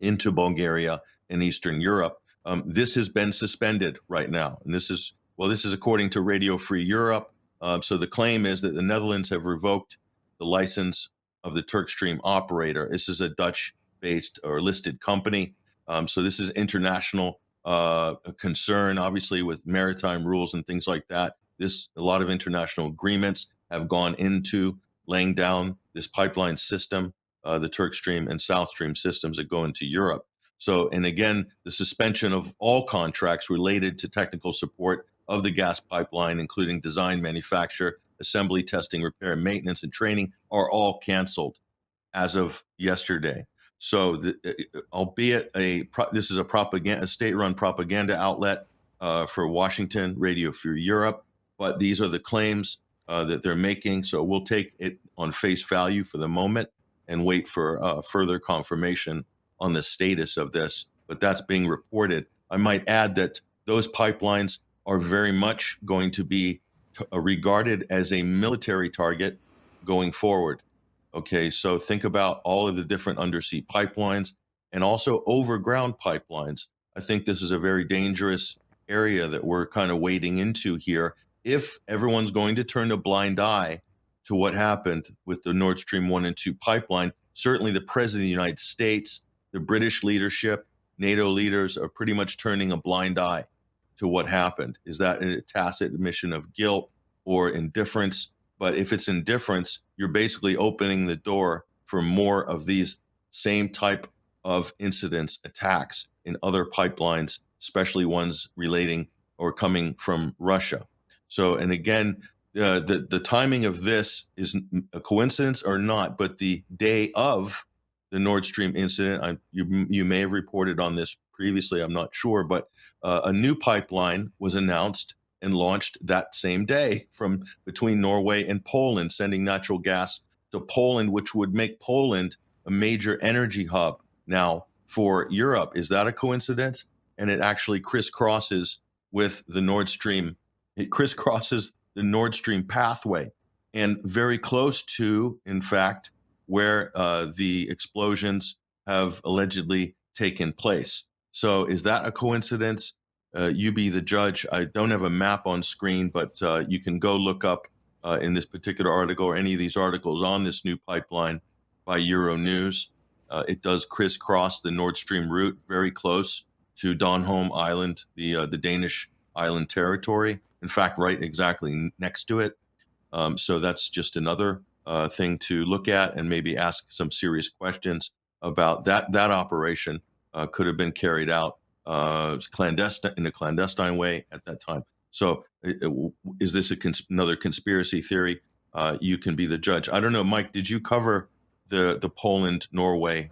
S4: into Bulgaria and Eastern Europe. Um, this has been suspended right now. And this is, well, this is according to Radio Free Europe. Uh, so the claim is that the Netherlands have revoked the license of the Turkstream operator. This is a Dutch based or listed company. Um, so this is international uh, concern, obviously, with maritime rules and things like that. This a lot of international agreements have gone into laying down this pipeline system, uh, the Turkstream and South Stream systems that go into Europe. So, and again, the suspension of all contracts related to technical support of the gas pipeline, including design, manufacture, assembly, testing, repair, maintenance, and training, are all canceled as of yesterday. So, the, uh, uh, albeit a this is a propaganda, a state-run propaganda outlet uh, for Washington, Radio Free Europe, but these are the claims uh, that they're making. So we'll take it on face value for the moment and wait for uh, further confirmation on the status of this. But that's being reported. I might add that those pipelines are very much going to be Uh, regarded as a military target going forward. Okay, so think about all of the different undersea pipelines and also overground pipelines. I think this is a very dangerous area that we're kind of wading into here. If everyone's going to turn a blind eye to what happened with the Nord Stream 1 and 2 pipeline, certainly the President of the United States, the British leadership, NATO leaders are pretty much turning a blind eye to what happened. Is that a tacit admission of guilt or indifference? But if it's indifference, you're basically opening the door for more of these same type of incidents, attacks in other pipelines, especially ones relating or coming from Russia. So, and again, uh, the the timing of this is a coincidence or not, but the day of the Nord Stream incident, I, you you may have reported on this previously. I'm not sure, but uh, a new pipeline was announced and launched that same day <laughs> from between Norway and Poland, sending natural gas to Poland, which would make Poland a major energy hub now for Europe. Is that a coincidence? And it actually crisscrosses with the Nord Stream. It crisscrosses the Nord Stream pathway and very close to, in fact, where uh, the explosions have allegedly taken place. So, is that a coincidence? Uh, you be the judge. I don't have a map on screen, but uh, you can go look up uh, in this particular article or any of these articles on this new pipeline by Euronews. Uh, it does crisscross the Nord Stream route very close to Bornholm Island, the uh, the Danish island territory. In fact, right exactly next to it. Um, so that's just another uh, thing to look at and maybe ask some serious questions about that. That operation uh, could have been carried out uh, clandestine in a clandestine way at that time. So, it- it- is this a cons- another conspiracy theory? Uh, you can be the judge. I don't know, Mike. Did you cover the the Poland Norway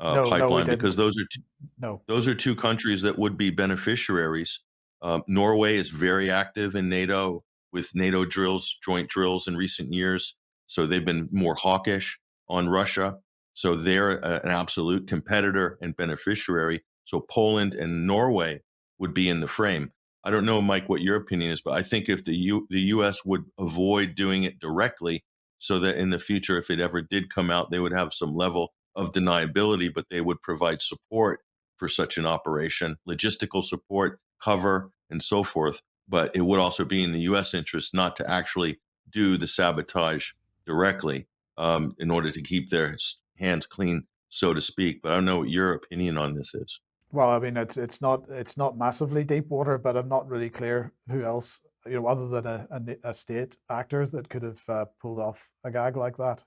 S4: uh,
S2: No, no,
S4: pipeline because those are two,
S2: No.
S4: those are two countries that would be beneficiaries. Um, Norway is very active in NATO with NATO drills, joint drills in recent years. So they've been more hawkish on Russia. So they're a- an absolute competitor and beneficiary. So Poland and Norway would be in the frame. I don't know, Mike, what your opinion is, but I think if the U- the U.S. would avoid doing it directly, so that in the future, if it ever did come out, they would have some level of deniability, but they would provide support for such an operation, logistical support, cover, and so forth. But it would also be in the U.S. interest not to actually do the sabotage directly um, in order to keep their hands clean, so to speak. But I don't know what your opinion on this is.
S2: Well, I mean, it's it's not it's not massively deep water, but I'm not really clear who else, you know, other than a, a, a state actor that could have uh, pulled off a gag like that.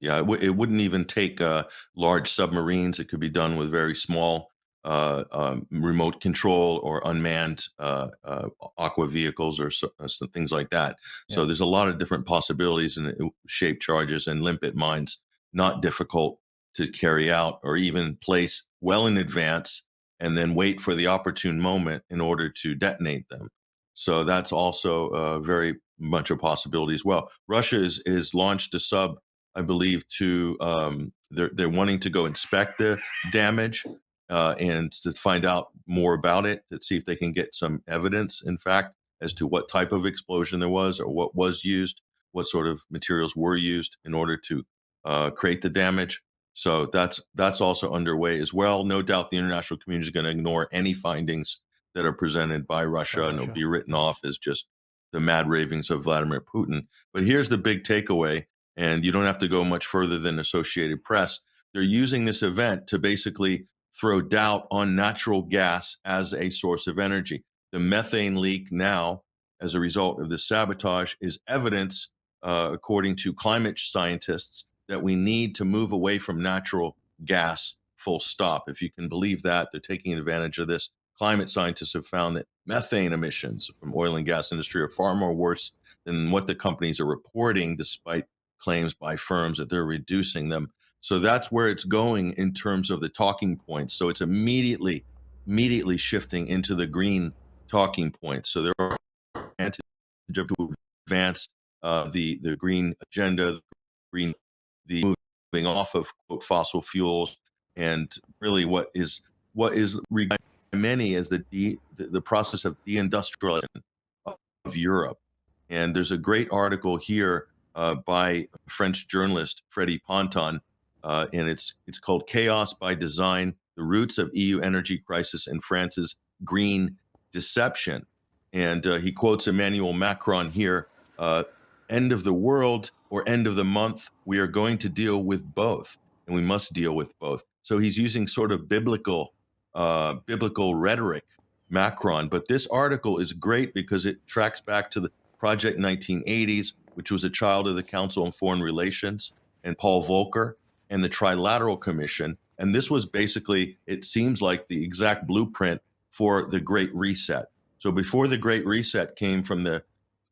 S4: Yeah, it, w- it wouldn't even take uh, large submarines. It could be done with very small uh, um, remote control or unmanned uh, uh, aqua vehicles or so, uh, so things like that. So there's a lot of different possibilities and uh, shape charges and limpet mines, not difficult to carry out or even place well in advance and then wait for the opportune moment in order to detonate them. So that's also uh, very much a possibility as well. Russia is, is launched a sub I believe, to um, they're they're wanting to go inspect the damage uh, and to find out more about it to see if they can get some evidence, in fact, as to what type of explosion there was or what was used, what sort of materials were used in order to uh, create the damage. So that's that's also underway as well. No doubt the international community is going to ignore any findings that are presented by Russia, and it'll be written off as just the mad ravings of Vladimir Putin. But here's the big takeaway and you don't have to go much further than Associated Press. They're using this event to basically throw doubt on natural gas as a source of energy. The methane leak now, as a result of this sabotage, is evidence, uh, according to climate scientists, that we need to move away from natural gas, full stop. If you can believe that, they're taking advantage of this. Climate scientists have found that methane emissions from oil and gas industry are far more worse than what the companies are reporting, despite claims by firms that they're reducing them. So that's where it's going in terms of the talking points. So it's immediately, immediately shifting into the green talking points. So there are to advance uh, the the green agenda, the green, the moving off of quote, fossil fuels, and really what is what is regarded by many as the de, the, the process of deindustrialization of Europe. And there's a great article here uh, by French journalist Freddie Ponton, uh, and it's it's called "Chaos by Design: The Roots of EU Energy Crisis and France's Green Deception." And uh, he quotes Emmanuel Macron here: uh, "End of the world or end of the month, we are going to deal with both, and we must deal with both." So he's using sort of biblical uh, biblical rhetoric, Macron. But this article is great because it tracks back to the Project 1980s which was a child of the Council on Foreign Relations, and Paul Volcker, and the Trilateral Commission. And this was basically, it seems like the exact blueprint for the Great Reset. So before the Great Reset came from the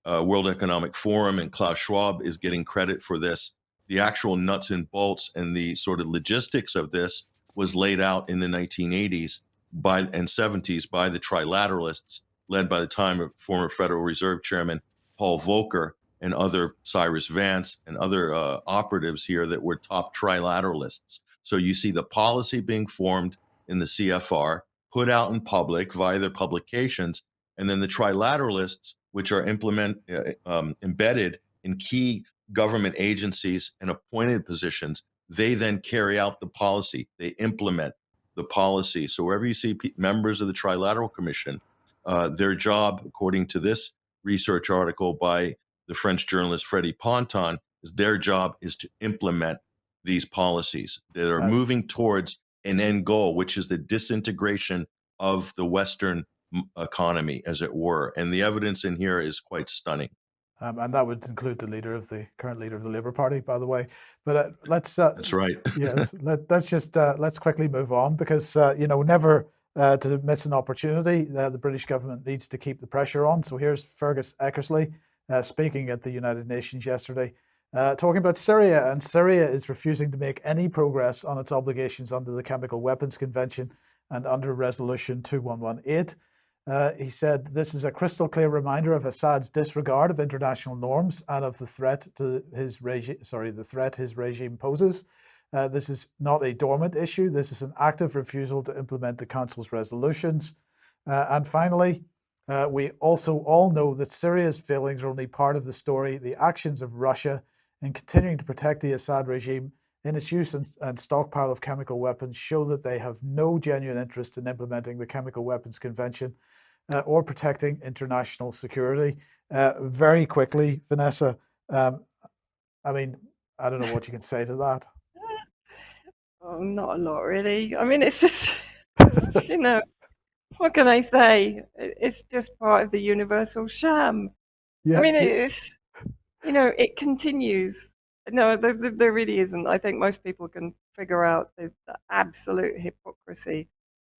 S4: uh, World Economic Forum, and Klaus Schwab is getting credit for this, the actual nuts and bolts and the sort of logistics of this was laid out in the 1980s by and 70s by the trilateralists, led by the time of former Federal Reserve Chairman Paul Volcker and other Cyrus Vance and other uh, operatives here that were top trilateralists. So you see the policy being formed in the CFR, put out in public via their publications, and then the trilateralists, which are implement uh, um, embedded in key government agencies and appointed positions, they then carry out the policy. They implement the policy. So wherever you see members of the Trilateral Commission, uh, their job, according to this research article by the French journalist Freddie Ponton, is their job is to implement these policies that are
S2: Right.
S4: moving towards an end goal, which is the disintegration of the Western economy, as it were. And the evidence in here is quite stunning.
S2: Um, and that would include the leader of the current leader of the Labour Party, by the way. But uh, let's uh,
S4: that's right.
S2: yes, <laughs> let, us just uh, let's quickly move on because uh, you know never uh, to miss an opportunity. Uh, the British government needs to keep the pressure on. So here's Fergus Eckersley speaking at the United Nations yesterday, talking about Syria, and Syria is refusing to make any progress on its obligations under the Chemical Weapons Convention and under Resolution 2118. Uh, he said, this is a crystal clear reminder of Assad's disregard of international norms and of the threat to his regime, sorry, the threat his regime poses. Uh, this is not a dormant issue. This is an active refusal to implement the Council's resolutions. Uh, and finally, uh, we also all know that Syria's failings are only part of the story. The actions of Russia in continuing to protect the Assad regime in its use and, and, stockpile of chemical weapons show that they have no genuine interest in implementing the Chemical Weapons Convention uh, or protecting international security. Uh, very quickly, Vanessa, um, I mean, I don't know what you can say to that. <laughs>
S3: Oh, not a lot, really. I mean, it's just, <laughs> you know, what can I say? It's just part of the universal sham. Yeah. I mean, it's, you know, it continues. No, there, there really isn't. I think most people can figure out the, the absolute hypocrisy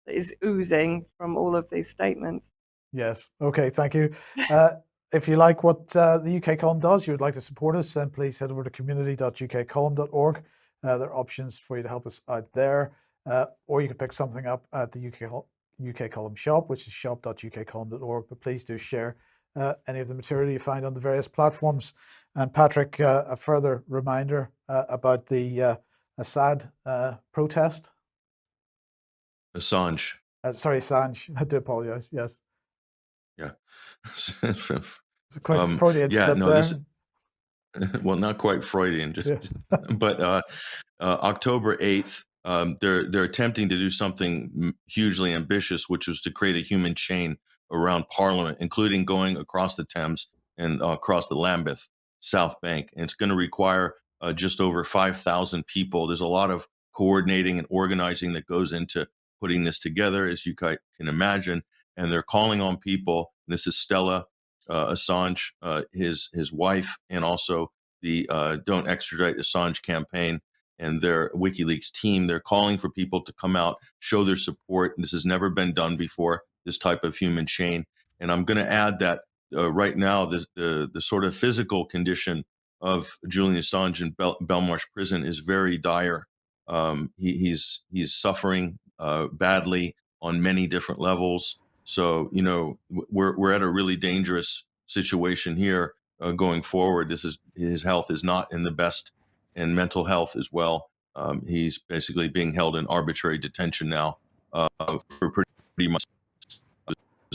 S3: that is oozing from all of these statements.
S2: Yes. Okay. Thank you. Uh, if you like what uh, the UK column does, you would like to support us, then please head over to community.ukcolumn.org. Uh, there are options for you to help us out there, uh, or you can pick something up at the UK, UK column shop, which is shop.ukcolumn.org. But please do share uh, any of the material you find on the various platforms. And Patrick, uh, a further reminder about the Assad protest.
S4: Assange.
S2: sorry, Assange. <laughs> I do apologize. Yes.
S4: Yeah. <laughs>
S2: It's quite um, Freudian yeah, no, this, <laughs>
S4: well, not quite Freudian, just, yeah. but uh, uh, October 8th, um, they're they're attempting to do something hugely ambitious, which was to create a human chain around Parliament, including going across the Thames and uh, across the Lambeth South Bank. And it's going to require uh, just over 5,000 people. There's a lot of coordinating and organizing that goes into putting this together, as you can imagine and they're calling on people. This is Stella uh, Assange, uh, his his wife, and also the uh, Don't Extradite Assange campaign and their WikiLeaks team. They're calling for people to come out, show their support. This has never been done before. This type of human chain. And I'm going to add that uh, right now, the, the, the sort of physical condition of Julian Assange in Bel- Belmarsh prison is very dire. Um, he, he's he's suffering uh, badly on many different levels. So, you know, we're, we're at a really dangerous situation here uh, going forward. This is his health is not in the best and mental health as well. Um, he's basically being held in arbitrary detention now uh, for pretty much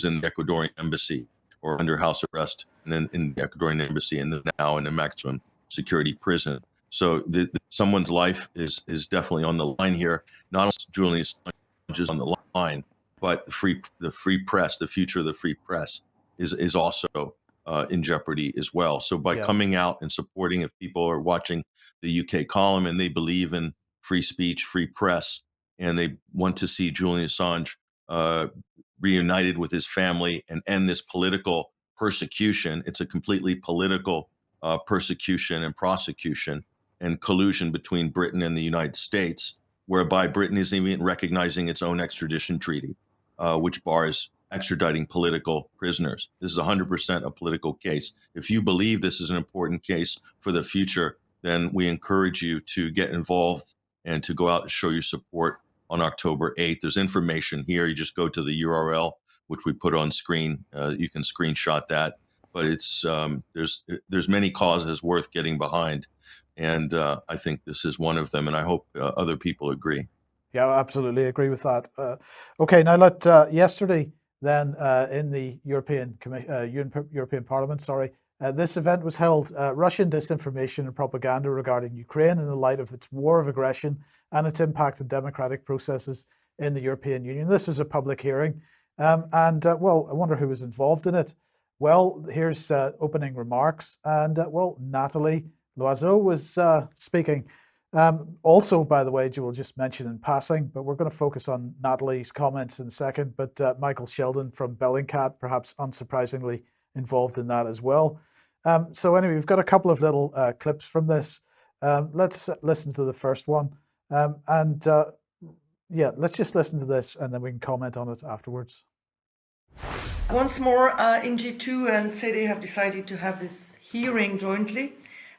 S4: in the Ecuadorian embassy or under house arrest and then in the Ecuadorian embassy and now in a maximum security prison. So the, the, someone's life is is definitely on the line here. Not only Julian is on the line, but the free the free press, the future of the free press, is is also uh, in jeopardy as well. So by yeah. coming out and supporting, if people are watching the UK column and they believe in free speech, free press, and they want to see Julian Assange uh, reunited with his family and end this political persecution, it's a completely political uh, persecution and prosecution and collusion between Britain and the United States, whereby Britain isn't even recognizing its own extradition treaty uh, which bars extraditing political prisoners. This is 100% a political case. If you believe this is an important case for the future, then we encourage you to get involved and to go out and show your support on October 8th. There's information here. You just go to the URL, which we put on screen. Uh, you can screenshot that. But it's um, there's there's many causes worth getting behind, and uh, I think this is one of them. And I hope uh, other people agree.
S2: Yeah, I absolutely agree with that. Uh, okay, now let uh, yesterday then uh, in the European uh, European Parliament, sorry, uh, this event was held. Uh, Russian disinformation and propaganda regarding Ukraine in the light of its war of aggression and its impact on democratic processes in the European Union. This was a public hearing, um, and well, I wonder who was involved in it. Well, here's opening remarks, and well, Nathalie Loiseau was speaking. Um, also, by the way, Joel just mentioned in passing, but we're going to focus on Nathalie's comments in a second. But uh, Michael Sheldon from Bellingcat, perhaps unsurprisingly, involved in that as well. Um, so anyway, we've got a couple of little uh, clips from this. Um, let's listen to the first one. Um, and uh, yeah, let's just listen to this and then we can comment on it afterwards.
S5: Once more, uh, NG2 and SEDE have decided to have this hearing jointly,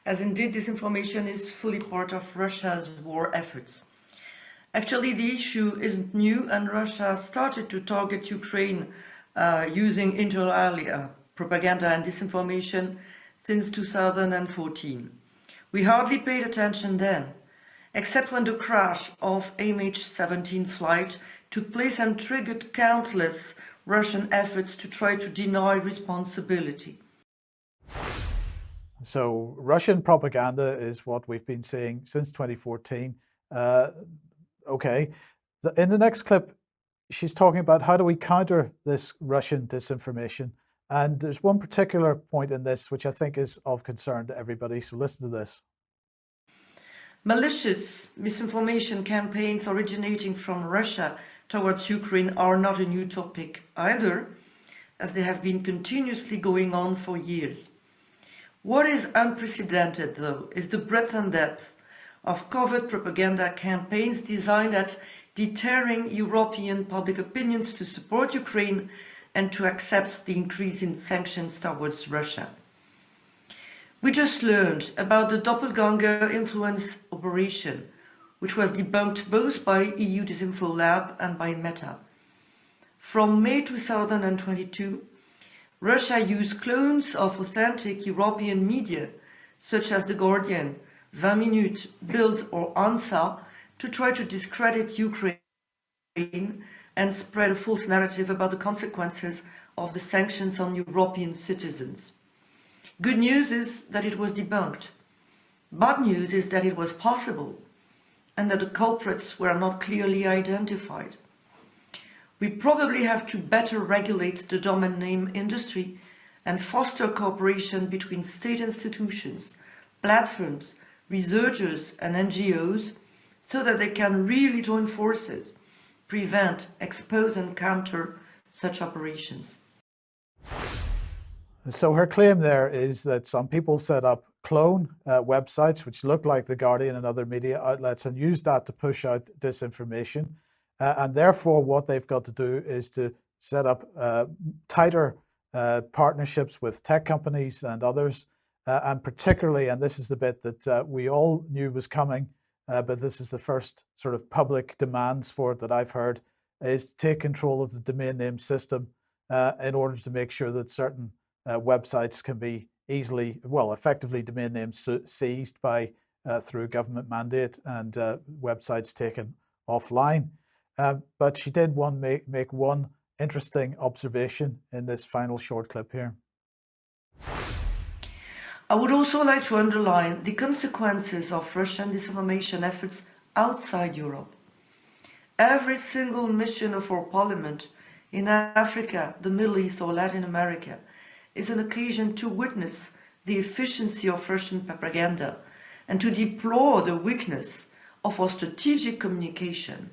S5: as indeed disinformation is fully part of Russia's war efforts. Actually, the issue isn't new and Russia started to target Ukraine uh, using inter alia propaganda and disinformation since 2014. We hardly paid attention then, except when the crash of MH17 flight took place and triggered countless Russian efforts to try to deny responsibility.
S2: So Russian propaganda is what we've been seeing since 2014. Uh, okay, in the next clip, she's talking about how do we counter this Russian disinformation. And there's one particular point in this which I think is of concern to everybody. So listen to this.
S5: Malicious misinformation campaigns originating from Russia towards Ukraine are not a new topic either, as they have been continuously going on for years. What is unprecedented, though, is the breadth and depth of covert propaganda campaigns designed at deterring European public opinions to support Ukraine and to accept the increase in sanctions towards Russia. We just learned about the Doppelganger influence operation, which was debunked both by EU Disinfo Lab and by Meta. From May 2022, Russia used clones of authentic European media, such as The Guardian, 20 Minutes, Bild or ANSA, to try to discredit Ukraine and spread a false narrative about the consequences of the sanctions on European citizens. Good news is that it was debunked. Bad news is that it was possible and that the culprits were not clearly identified. We probably have to better regulate the domain name industry and foster cooperation between state institutions, platforms, researchers and NGOs so that they can really join forces prevent, expose and counter such operations.
S2: So her claim there is that some people set up clone uh, websites which look like The Guardian and other media outlets and use that to push out disinformation. Uh, and therefore what they've got to do is to set up uh, tighter uh, partnerships with tech companies and others. Uh, and particularly, and this is the bit that uh, we all knew was coming, uh, but this is the first sort of public demands for it that I've heard, is to take control of the domain name system in order to make sure that certain websites can be easily, well, effectively domain names seized by through government mandate and websites taken offline. Uh, but she did one make, make one interesting observation in this final short clip here.
S5: I would also like to underline the consequences of Russian disinformation efforts outside Europe. Every single mission of our parliament in Africa, the Middle East or Latin America is an occasion to witness the efficiency of Russian propaganda and to deplore the weakness of our strategic communication.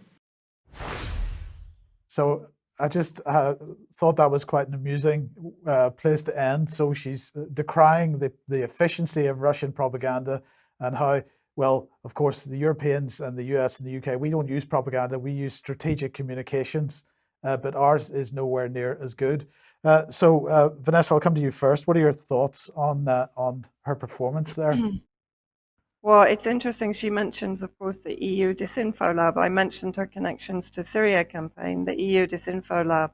S2: So I just uh, thought that was quite an amusing uh, place to end. So she's uh, decrying the, the efficiency of Russian propaganda and how, well, of course, the Europeans and the US and the UK, we don't use propaganda, we use strategic communications, uh, but ours is nowhere near as good. Uh, so uh, Vanessa, I'll come to you first. What are your thoughts on, on her performance there? <clears throat>
S3: Well, it's interesting. She mentions, of course, the EU Disinfo Lab. I mentioned her connections to Syria campaign. The EU Disinfo Lab,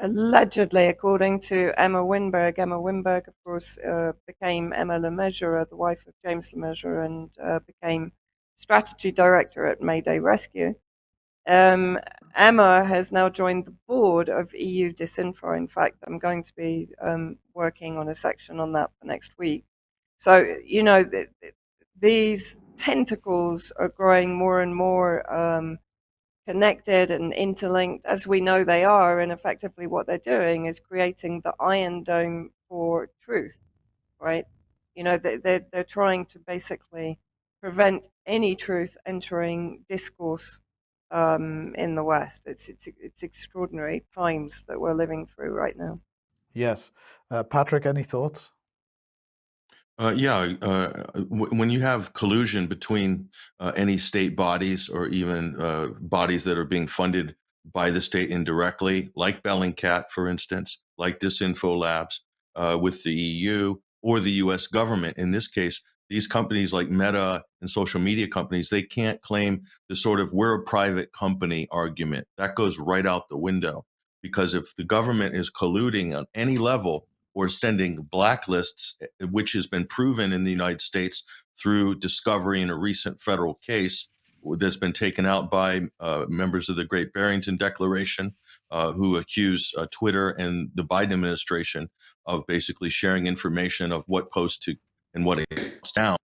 S3: allegedly, according to Emma Winberg, Emma Winberg, of course, uh, became Emma Le Mesurier, the wife of James Le Mesurier, and uh, became strategy director at Mayday Rescue. Um, Emma has now joined the board of EU Disinfo. In fact, I'm going to be um, working on a section on that for next week. So, you know, these tentacles are growing more and more um, connected and interlinked as we know they are. And effectively, what they're doing is creating the iron dome for truth, right? You know, they, they're, they're trying to basically prevent any truth entering discourse um, in the West. It's, it's, it's extraordinary times that we're living through right now.
S2: Yes. Uh, Patrick, any thoughts?
S4: Uh, yeah, uh, when you have collusion between uh, any state bodies or even uh, bodies that are being funded by the state indirectly, like Bellingcat, for instance, like Disinfo Labs, uh, with the EU or the US government, in this case, these companies like Meta and social media companies, they can't claim the sort of we're a private company argument. That goes right out the window. Because if the government is colluding on any level or sending blacklists, eh, which has been proven in the United States through discovery in a recent federal case that's been taken out by uh, members of the Great Barrington Declaration, uh, who accuse uh, Twitter and the Biden administration of basically sharing information of what posts to and what it down.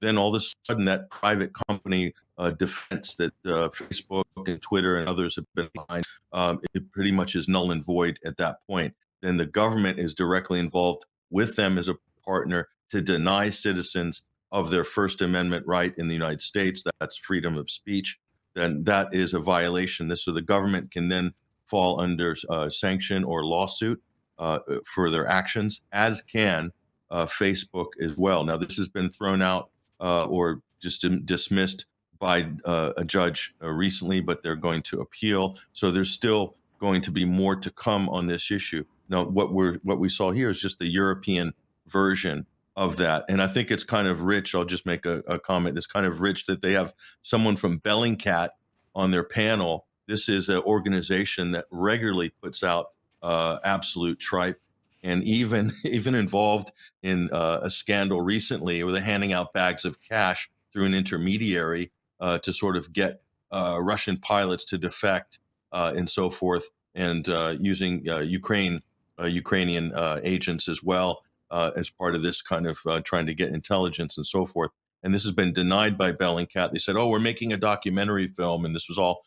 S4: Then all of a sudden, that private company uh, defense that uh, Facebook and Twitter and others have been behind, um, it pretty much is null and void at that point. Then the government is directly involved with them as a partner to deny citizens of their First Amendment right in the United States. That's freedom of speech. Then that is a violation. This so the government can then fall under uh, sanction or lawsuit uh, for their actions, as can uh, Facebook as well. Now, this has been thrown out uh, or just dismissed by uh, a judge uh, recently, but they're going to appeal. So there's still going to be more to come on this issue. Now, what we're what we saw here is just the European version of that, and I think it's kind of rich. I'll just make a, a comment. It's kind of rich that they have someone from Bellingcat on their panel. This is an organization that regularly puts out uh, absolute tripe and even <laughs> even involved in uh, a scandal recently where they're handing out bags of cash through an intermediary uh, to sort of get uh, Russian pilots to defect uh, and so forth, and uh, using Ukraine Uh, Ukrainian uh, agents as well uh, as part of this kind of trying to get intelligence and so forth. And this has been denied by Bellingcat. They said, "Oh, we're making a documentary film, and this was all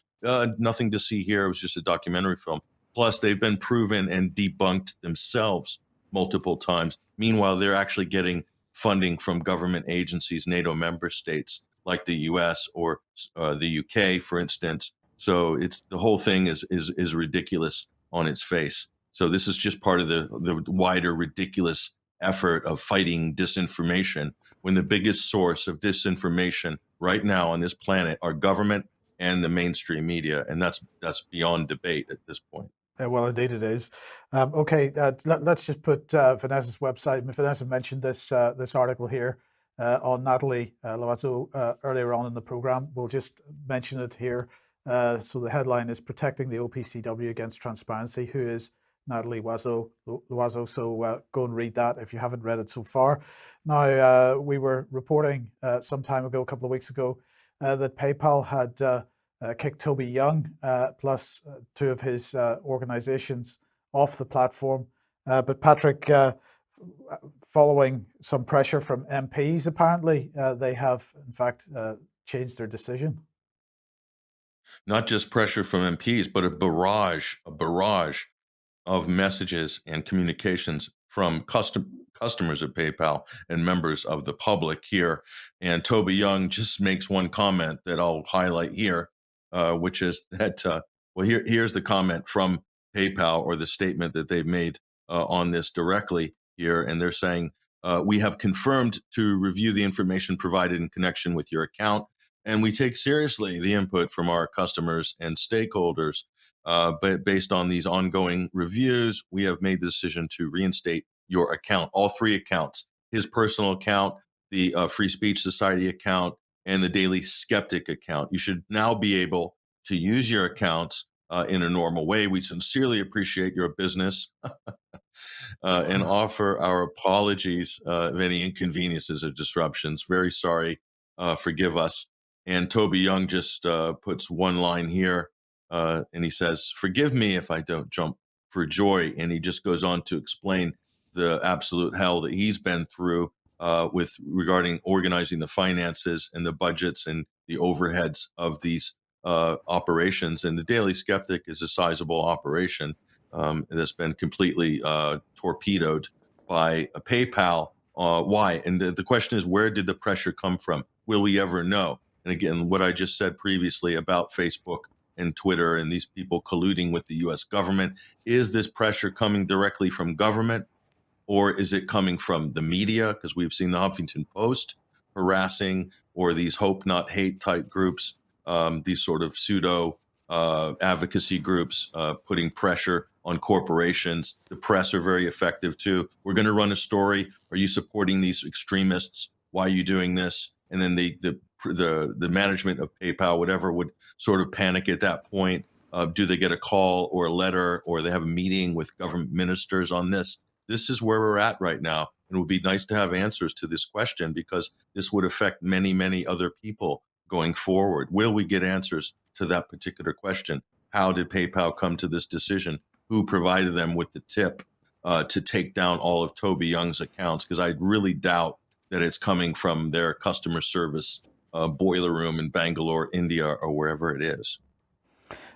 S4: nothing to see here. It was just a documentary film." Plus, they've been proven and debunked themselves multiple times. Meanwhile, they're actually getting funding from government agencies, NATO member states like the U.S. or uh, the U.K., for instance. So it's the whole thing is is is ridiculous on its face. So this is just part of the the wider ridiculous effort of fighting disinformation when the biggest source of disinformation right now on this planet are government and the mainstream media and that's that's beyond debate at this point
S2: uh, well, indeed it is. Um, okay, uh, let, us just put uh, Vanessa's website. Vanessa mentioned this uh, this article here uh, on Nathalie uh, Loiseau earlier on in the program. We'll just mention it here. so the headline is "Protecting the OPCW Against Transparency." Who is Nathalie? Loiseau. So go and read that if you haven't read it so far. Now we were reporting some time ago, a couple of weeks ago, that PayPal had uh, kicked Toby Young uh, uh, two of his uh, organizations off the platform. Uh, but Patrick, uh, following some pressure from MPs, apparently they have in fact changed their decision.
S4: Not just pressure from MPs, but a barrage, a barrage of messages and communications from custom, customers of PayPal and members of the public here. And Toby Young just makes one comment that I'll highlight here uh, which is <laughs> that, uh, well, here, here's the comment from PayPal or the statement that they've made uh, on this directly here. And they're saying, uh, we have confirmed to review the information provided in connection with your account. And we take seriously the input from our customers and stakeholders. Uh, but based on these ongoing reviews, we have made the decision to reinstate your account, all three accounts his personal account, the uh, Free Speech Society account, and the Daily Skeptic account. You should now be able to use your accounts uh, in a normal way. We sincerely appreciate your business <laughs> uh, and offer our apologies uh, of any inconveniences or disruptions. Very sorry. Uh, forgive us. And Toby Young just uh, puts one line here uh, and he says, Forgive me if I don't jump for joy. And he just goes on to explain the absolute hell that he's been through uh, with regarding organizing the finances and the budgets and the overheads of these uh, operations. And the Daily Skeptic is a sizable operation um, that's been completely uh, torpedoed by a PayPal. Uh, why? And the, the question is, where did the pressure come from? will we ever know? And again, what I just said previously about Facebook and Twitter and these people colluding with the US government, is this pressure coming directly from government or is it coming from the media? Because we've seen the Huffington Post harassing or these hope not hate type groups, um, these sort of pseudo uh, advocacy groups uh, putting pressure on corporations. The press are very effective too. We're going to run a story. Are you supporting these extremists? Why are you doing this? And then the the the the management of PayPal, whatever, would sort of panic at that point. Do they get a call or a letter, or they have a meeting with government ministers on this? This is where we're at right now, and it would be nice to have answers to this question because this would affect many, many other people going forward. Will we get answers to that particular question? How did PayPal come to this decision? Who provided them with the tip uh, to take down all of Toby Young's accounts? Because I really doubt that it's coming from their customer service uh, boiler room in Bangalore, India, or wherever it is.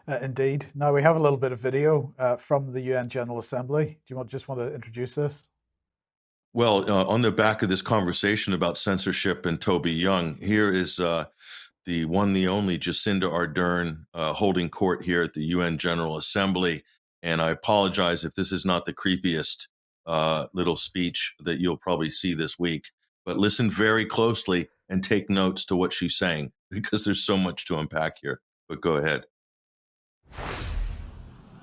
S2: Uh, indeed. Now we have a little bit of video uh, from the UN General Assembly. Do you want, just want to introduce this?
S4: Well, uh, on the back of this conversation about censorship and Toby Young, here is uh, the one, the only Jacinda Ardern uh, holding court here at the UN General Assembly. And I apologize if this is not the creepiest uh, little speech that you'll probably see this week, but listen very closely and take notes to what she's saying <laughs> because there's so much to unpack here. But go ahead.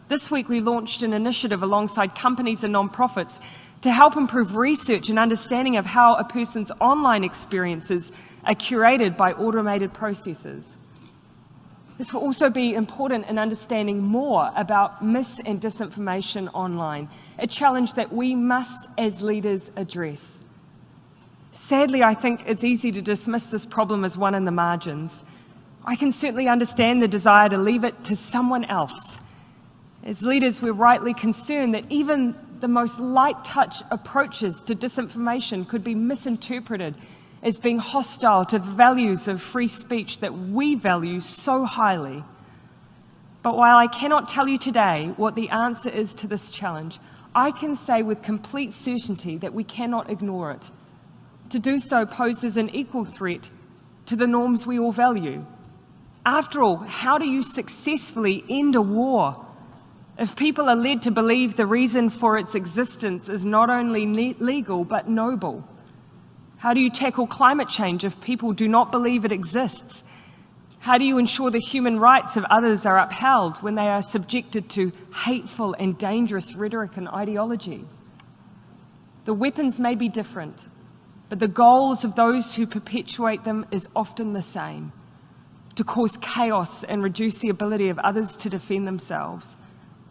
S6: This week, we launched an initiative alongside companies and nonprofits to help improve research and understanding of how a person's online experiences are curated by automated processes. This will also be important in understanding more about mis and disinformation online, a challenge that we must, as leaders, address. Sadly, I think it's easy to dismiss this problem as one in the margins. I can certainly understand the desire to leave it to someone else. As leaders, we're rightly concerned that even the most light touch approaches to disinformation could be misinterpreted as being hostile to the values of free speech that we value so highly. But while I cannot tell you today what the answer is to this challenge, I can say with complete certainty that we cannot ignore it. To do so poses an equal threat to the norms we all value after all, how do you successfully end a war if people are led to believe the reason for its existence is not only legal but noble? How do you tackle climate change if people do not believe it exists? How do you ensure the human rights of others are upheld when they are subjected to hateful and dangerous rhetoric and ideology? The weapons may be different, but the goals of those who perpetuate them is often the same to cause chaos and reduce the ability of others to defend themselves,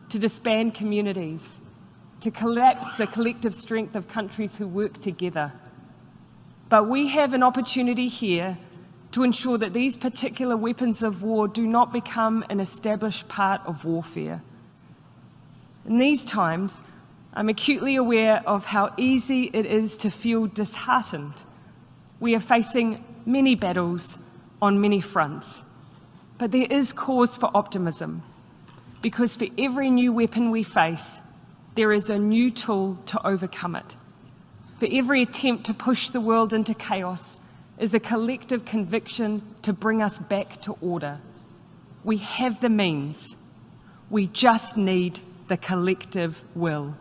S6: to disband communities, to collapse the collective strength of countries who work together. But we have an opportunity here to ensure that these particular weapons of war do not become an established part of warfare. In these times, I'm acutely aware of how easy it is to feel disheartened. We are facing many battles on many fronts. But there is cause for optimism, because for every new weapon we face, there is a new tool to overcome it. For every attempt to push the world into chaos is a collective conviction to bring us back to order. We have the means. We just need the collective will.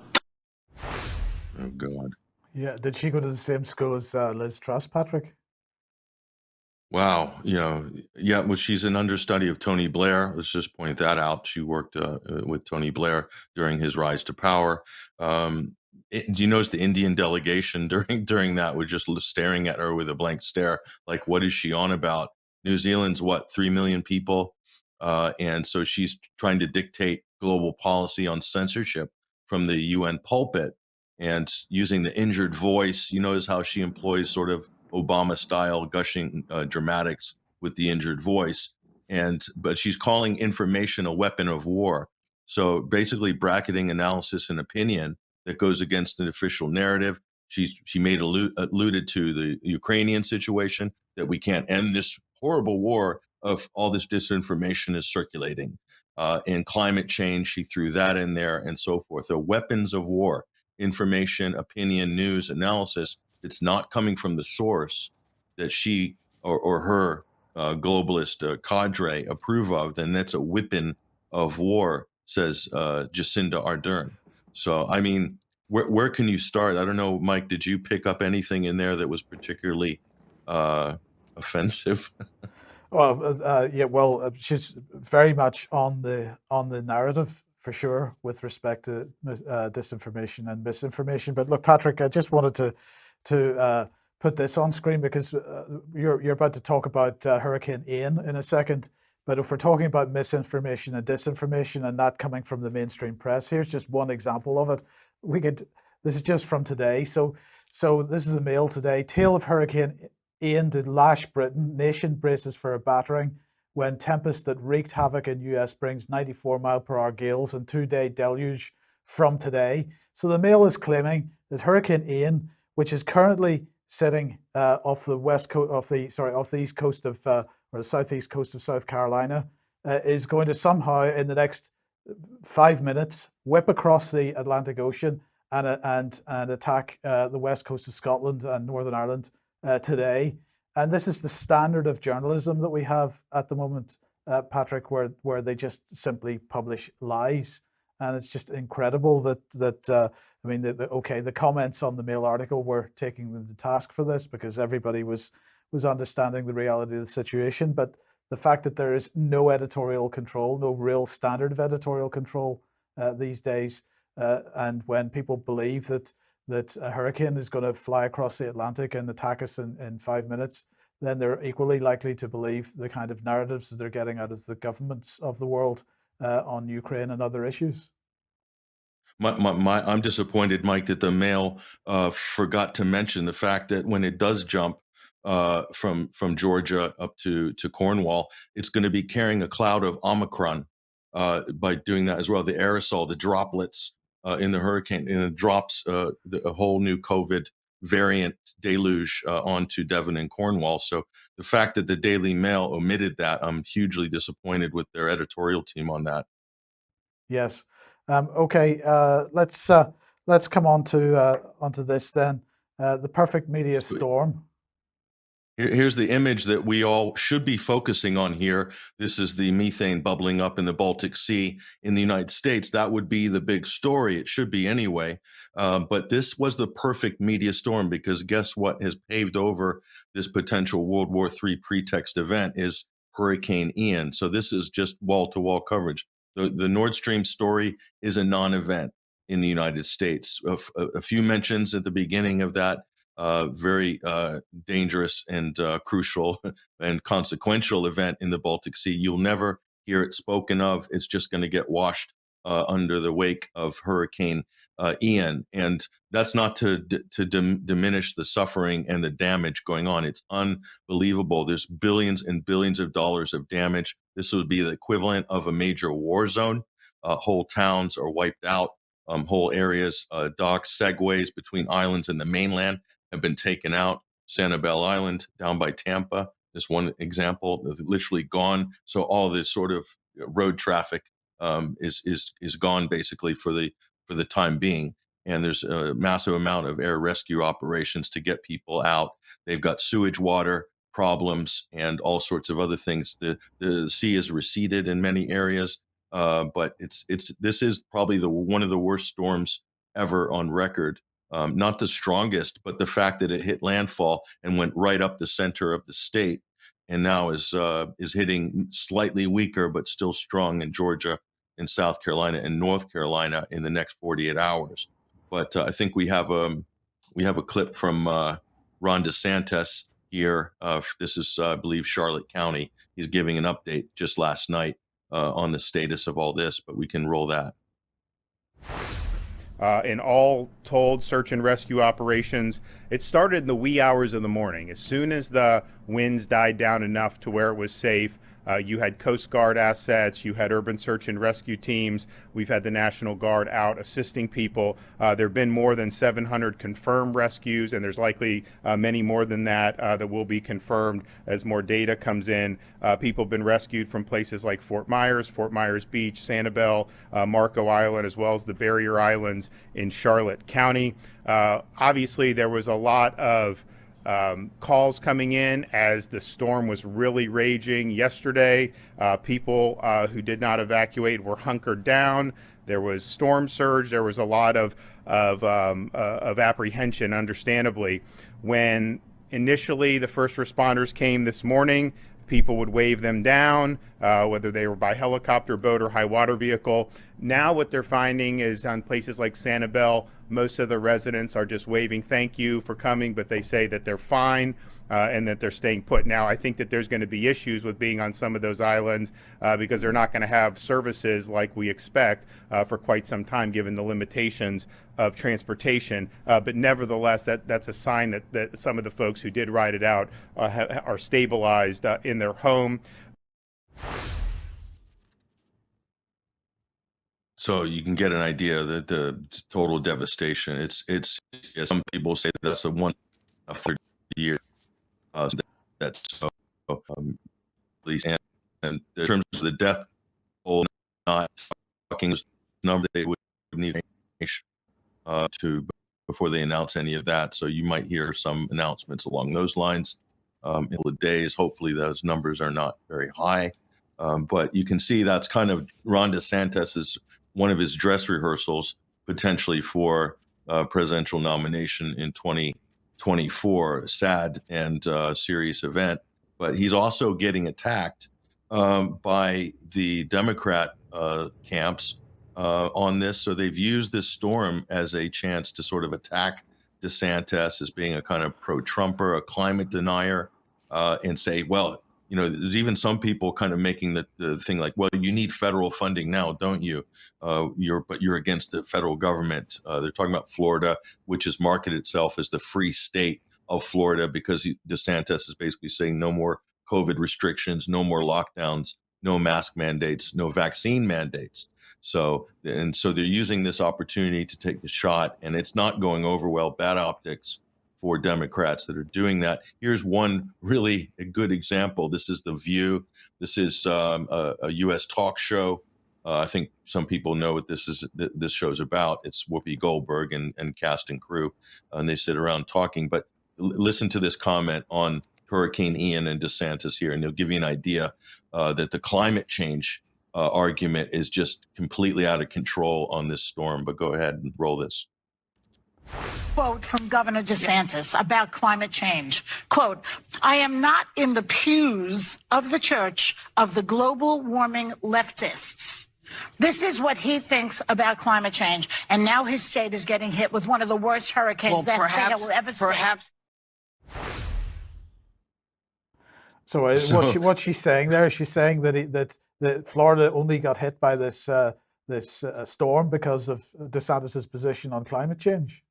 S4: Oh, God.
S2: Yeah, did she go to the same school as uh, Liz Truss, Patrick?
S4: Wow, you know, yeah, well, she's an understudy of Tony Blair. Let's just point that out. She worked uh, uh, with Tony Blair during his rise to power. Um, it, do you notice the Indian delegation <laughs> during during that was just staring at her with a blank stare, like, what is she on about? New Zealand's what three million people, uh, and so she's trying to dictate global policy on censorship from the UN pulpit and using the injured voice. You notice how she employs sort of Obama style gushing uh, dramatics with the injured voice. And but she's calling information a weapon of war. So basically, bracketing analysis and opinion that goes against an official narrative. She's she made allude, alluded to the Ukrainian situation that we can't end this horrible war of all this disinformation is circulating. Uh, and climate change, she threw that in there and so forth. The weapons of war, information, opinion, news, analysis it's not coming from the source that she or, or her uh, globalist uh, cadre approve of, then that's a weapon of war, says uh, Jacinda Ardern. So, I mean, where, where can you start? I don't know, Mike, did you pick up anything in there that was particularly uh, <laughs> offensive?
S2: Well, uh, uh, yeah, well, uh, she's very much on the on the narrative for sure with respect to uh, disinformation and misinformation. But look, Patrick, I just wanted to to uh, put this on screen because uh, you're you're about to talk about Hurricane Ian in a second. But if we're talking about misinformation and disinformation and that coming from the mainstream press, here's just one example of it. We could. This is just from today. So so this is a mail today. Tail of Hurricane Ian did lash Britain. Nation braces for a battering when tempest that wreaked havoc in US brings 94 mile per hour gales and two-day deluge from today. So the Mail is claiming that Hurricane Ian, which is currently sitting uh, off the west coast of the sorry off the east coast of uh, or the southeast coast of South Carolina, uh, is going to somehow in the next five minutes whip across the Atlantic Ocean and uh, and and attack uh, the west coast of Scotland and Northern Ireland uh, today. And this is the standard of journalism that we have at the moment, uh, Patrick, where where they just simply publish lies, and it's just incredible that that uh, I mean, the, the, okay, the comments on the Mail article were taking them to task for this because everybody was was understanding the reality of the situation, but the fact that there is no editorial control, no real standard of editorial control uh, these days, uh, and when people believe that that a hurricane is going to fly across the Atlantic and attack us in, in five minutes, then they're equally likely to believe the kind of narratives that they're getting out of the governments of the world uh, on Ukraine and other issues.
S4: My, my, my, I'm disappointed, Mike, that the mail uh, forgot to mention the fact that when it does jump uh, from from Georgia up to to Cornwall, it's going to be carrying a cloud of Omicron uh, by doing that as well. The aerosol, the droplets uh, in the hurricane, and it drops uh, the, a whole new COVID variant deluge uh, onto Devon and Cornwall. So the fact that the Daily Mail omitted that, I'm hugely disappointed with their editorial team on that.
S2: Yes. Um, okay. Uh, let's uh, let's come on to uh, onto this then. the perfect media storm.
S4: Here's the image that we all should be focusing on here. This is the methane bubbling up in the Baltic Sea in the United States. That would be the big story. It should be anyway. Uh, but this was the perfect media storm because guess what has paved over this potential World War III pretext event is Hurricane Ian. So this is just wall to wall coverage. The, the Nord Stream story is a non event in the United States. A, a few mentions at the beginning of that uh, very uh, dangerous and uh, crucial <laughs> and consequential event in the Baltic Sea. You'll never hear it spoken of. It's just going to get washed uh, under the wake of Hurricane uh, Ian, and that's not to to dim diminish the suffering and the damage going on. It's unbelievable. There's billions and billions of dollars of damage. This would be the equivalent of a major war zone. Uh, whole towns are wiped out. Um, whole areas, docks, segways between islands and the mainland have been taken out. Sanibel Island down by Tampa, this one example, literally gone. So all this sort of uh, road traffic um, is is is gone basically for the for the time being. And there's a massive amount of air rescue operations to get people out. They've got sewage water problems and all sorts of other things. The the sea is receded in many areas, uh, but it's it's this is probably the one of the worst storms ever on record um, not the strongest, but the fact that it hit landfall and went right up the center of the state, and now is uh, is hitting slightly weaker but still strong in Georgia, in South Carolina, and North Carolina in the next 48 hours. But uh, I think we have a um, we have a clip from uh, Ron DeSantis here. Uh, this is, I believe, Charlotte County. He's giving an update just last night uh, on the status of all this, but we can roll that.
S7: Uh, in all told search and rescue operations, it started in the wee hours of the morning. As soon as the winds died down enough to where it was safe, uh, you had Coast Guard assets, you had urban search and rescue teams. We've had the National Guard out assisting people. Uh, there have been more than 700 confirmed rescues, and there's likely uh, many more than that uh, that will be confirmed as more data comes in. Uh, people have been rescued from places like Fort Myers, Fort Myers Beach, Sanibel, uh, Marco Island, as well as the Barrier Islands in Charlotte County. obviously, there was a lot of um, calls coming in as the storm was really raging yesterday. Uh, people uh, who did not evacuate were hunkered down. There was storm surge. There was a lot of of, um, uh, of apprehension, understandably, when initially the first responders came this morning. People would wave them down, uh, whether they were by helicopter, boat, or high water vehicle. Now, what they're finding is on places like Sanibel, most of the residents are just waving thank you for coming, but they say that they're fine. Uh, and that they're staying put. Now, I think that there's going to be issues with being on some of those islands uh, because they're not going to have services like we expect uh, for quite some time, given the limitations of transportation. Uh, but nevertheless, that, that's a sign that, that some of the folks who did ride it out uh, are stabilized uh, in their home.
S4: So you can get an idea that the total devastation. It's it's some people say that's a one a year. Uh, that, that's so um, please and, and in terms of the death toll, not talking number they would need uh, to before they announce any of that. So you might hear some announcements along those lines um, in the days. Hopefully those numbers are not very high. Um, but you can see that's kind of Ron is one of his dress rehearsals potentially for uh, presidential nomination in 2024. Sad and uh, serious event, but he's also getting attacked um, by the Democrat uh, camps uh, on this. So they've used this storm as a chance to sort of attack DeSantis as being a kind of pro-Trumper, a climate denier, uh, and say, well, you know, there's even some people kind of making the, the thing like, well, you need federal funding now, don't you? Uh, you're, but you're against the federal government. Uh, they're talking about Florida, which has marketed itself as the free state of Florida because DeSantis is basically saying no more COVID restrictions, no more lockdowns, no mask mandates, no vaccine mandates. So, and so they're using this opportunity to take the shot, and it's not going over well. Bad optics for Democrats that are doing that. Here's one really good example. This is The View. This is um, a, a, U.S. talk show. Uh, I think some people know what this is. Th- this show's about. It's Whoopi Goldberg and, and cast and crew, and they sit around talking. But listen to this comment on Hurricane Ian and DeSantis here, and they'll give you an idea uh, that the climate change uh, argument is just completely out of control on this storm. But go ahead and roll this
S8: quote from Governor DeSantis about climate change. Quote, I am not in the pews of the church of the global warming leftists. This is what he thinks about climate change. And now his state is getting hit with one of the worst hurricanes
S9: well,
S8: that
S9: perhaps,
S8: they will ever see.
S9: Perhaps.
S2: So, uh, so what, she, what she's saying there, she's saying that he, that that Florida only got hit by this uh, this uh, storm because of DeSantis's position on climate change.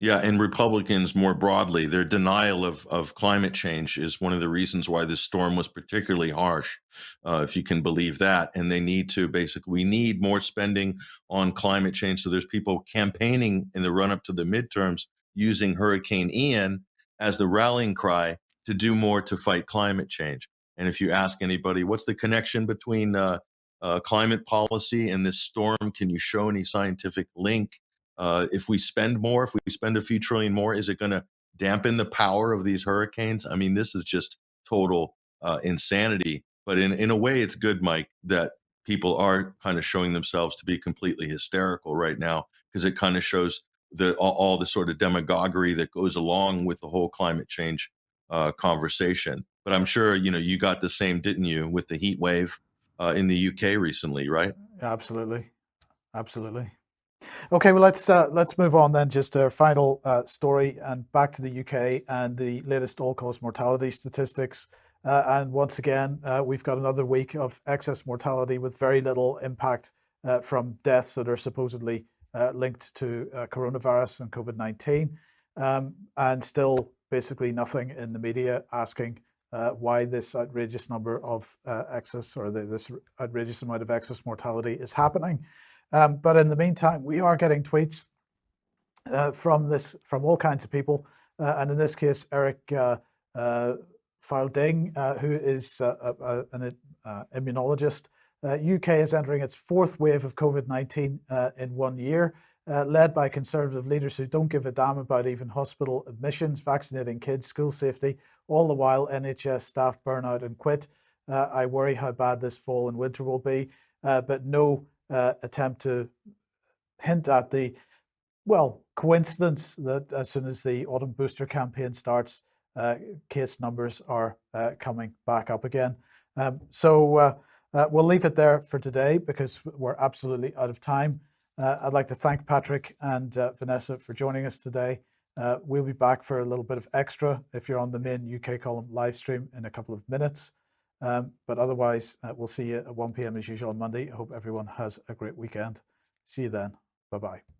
S4: Yeah, and Republicans more broadly, their denial of, of climate change is one of the reasons why this storm was particularly harsh, uh, if you can believe that. And they need to basically, we need more spending on climate change. So there's people campaigning in the run up to the midterms using Hurricane Ian as the rallying cry to do more to fight climate change. And if you ask anybody, what's the connection between uh, uh, climate policy and this storm? Can you show any scientific link? Uh, if we spend more, if we spend a few trillion more, is it going to dampen the power of these hurricanes? I mean, this is just total uh, insanity. But in, in a way, it's good, Mike, that people are kind of showing themselves to be completely hysterical right now because it kind of shows the all, all, the sort of demagoguery that goes along with the whole climate change uh, conversation. But I'm sure you know you got the same, didn't you, with the heat wave uh, in the UK recently, right?
S2: Absolutely, absolutely. Okay, well let's uh, let's move on then. Just our final uh, story and back to the UK and the latest all-cause mortality statistics. Uh, and once again, uh, we've got another week of excess mortality with very little impact uh, from deaths that are supposedly uh, linked to coronavirus and COVID-19, um, and still basically nothing in the media asking why this outrageous number of excess or the, this outrageous amount of excess mortality is happening. Um, but in the meantime, we are getting tweets uh, from this from all kinds of people, uh, and in this case, Eric uh, uh uh, who is uh, an immunologist. UK is entering its fourth wave of COVID-19 in one year. led by conservative leaders who don't give a damn about even hospital admissions, vaccinating kids, school safety, all the while NHS staff burn out and quit. I worry how bad this fall and winter will be, but no uh, attempt to hint at the, well, coincidence that as soon as the autumn booster campaign starts, uh, case numbers are uh, coming back up again. Um, so uh, we'll leave it there for today because we're absolutely out of time. I'd like to thank Patrick and Vanessa for joining us today. Uh, we'll be back for a little bit of extra if you're on the main UK column live stream in a couple of minutes. Um, but otherwise, uh, we'll see you at 1 p.m. as usual on Monday. I hope everyone has a great weekend. See you then. Bye bye.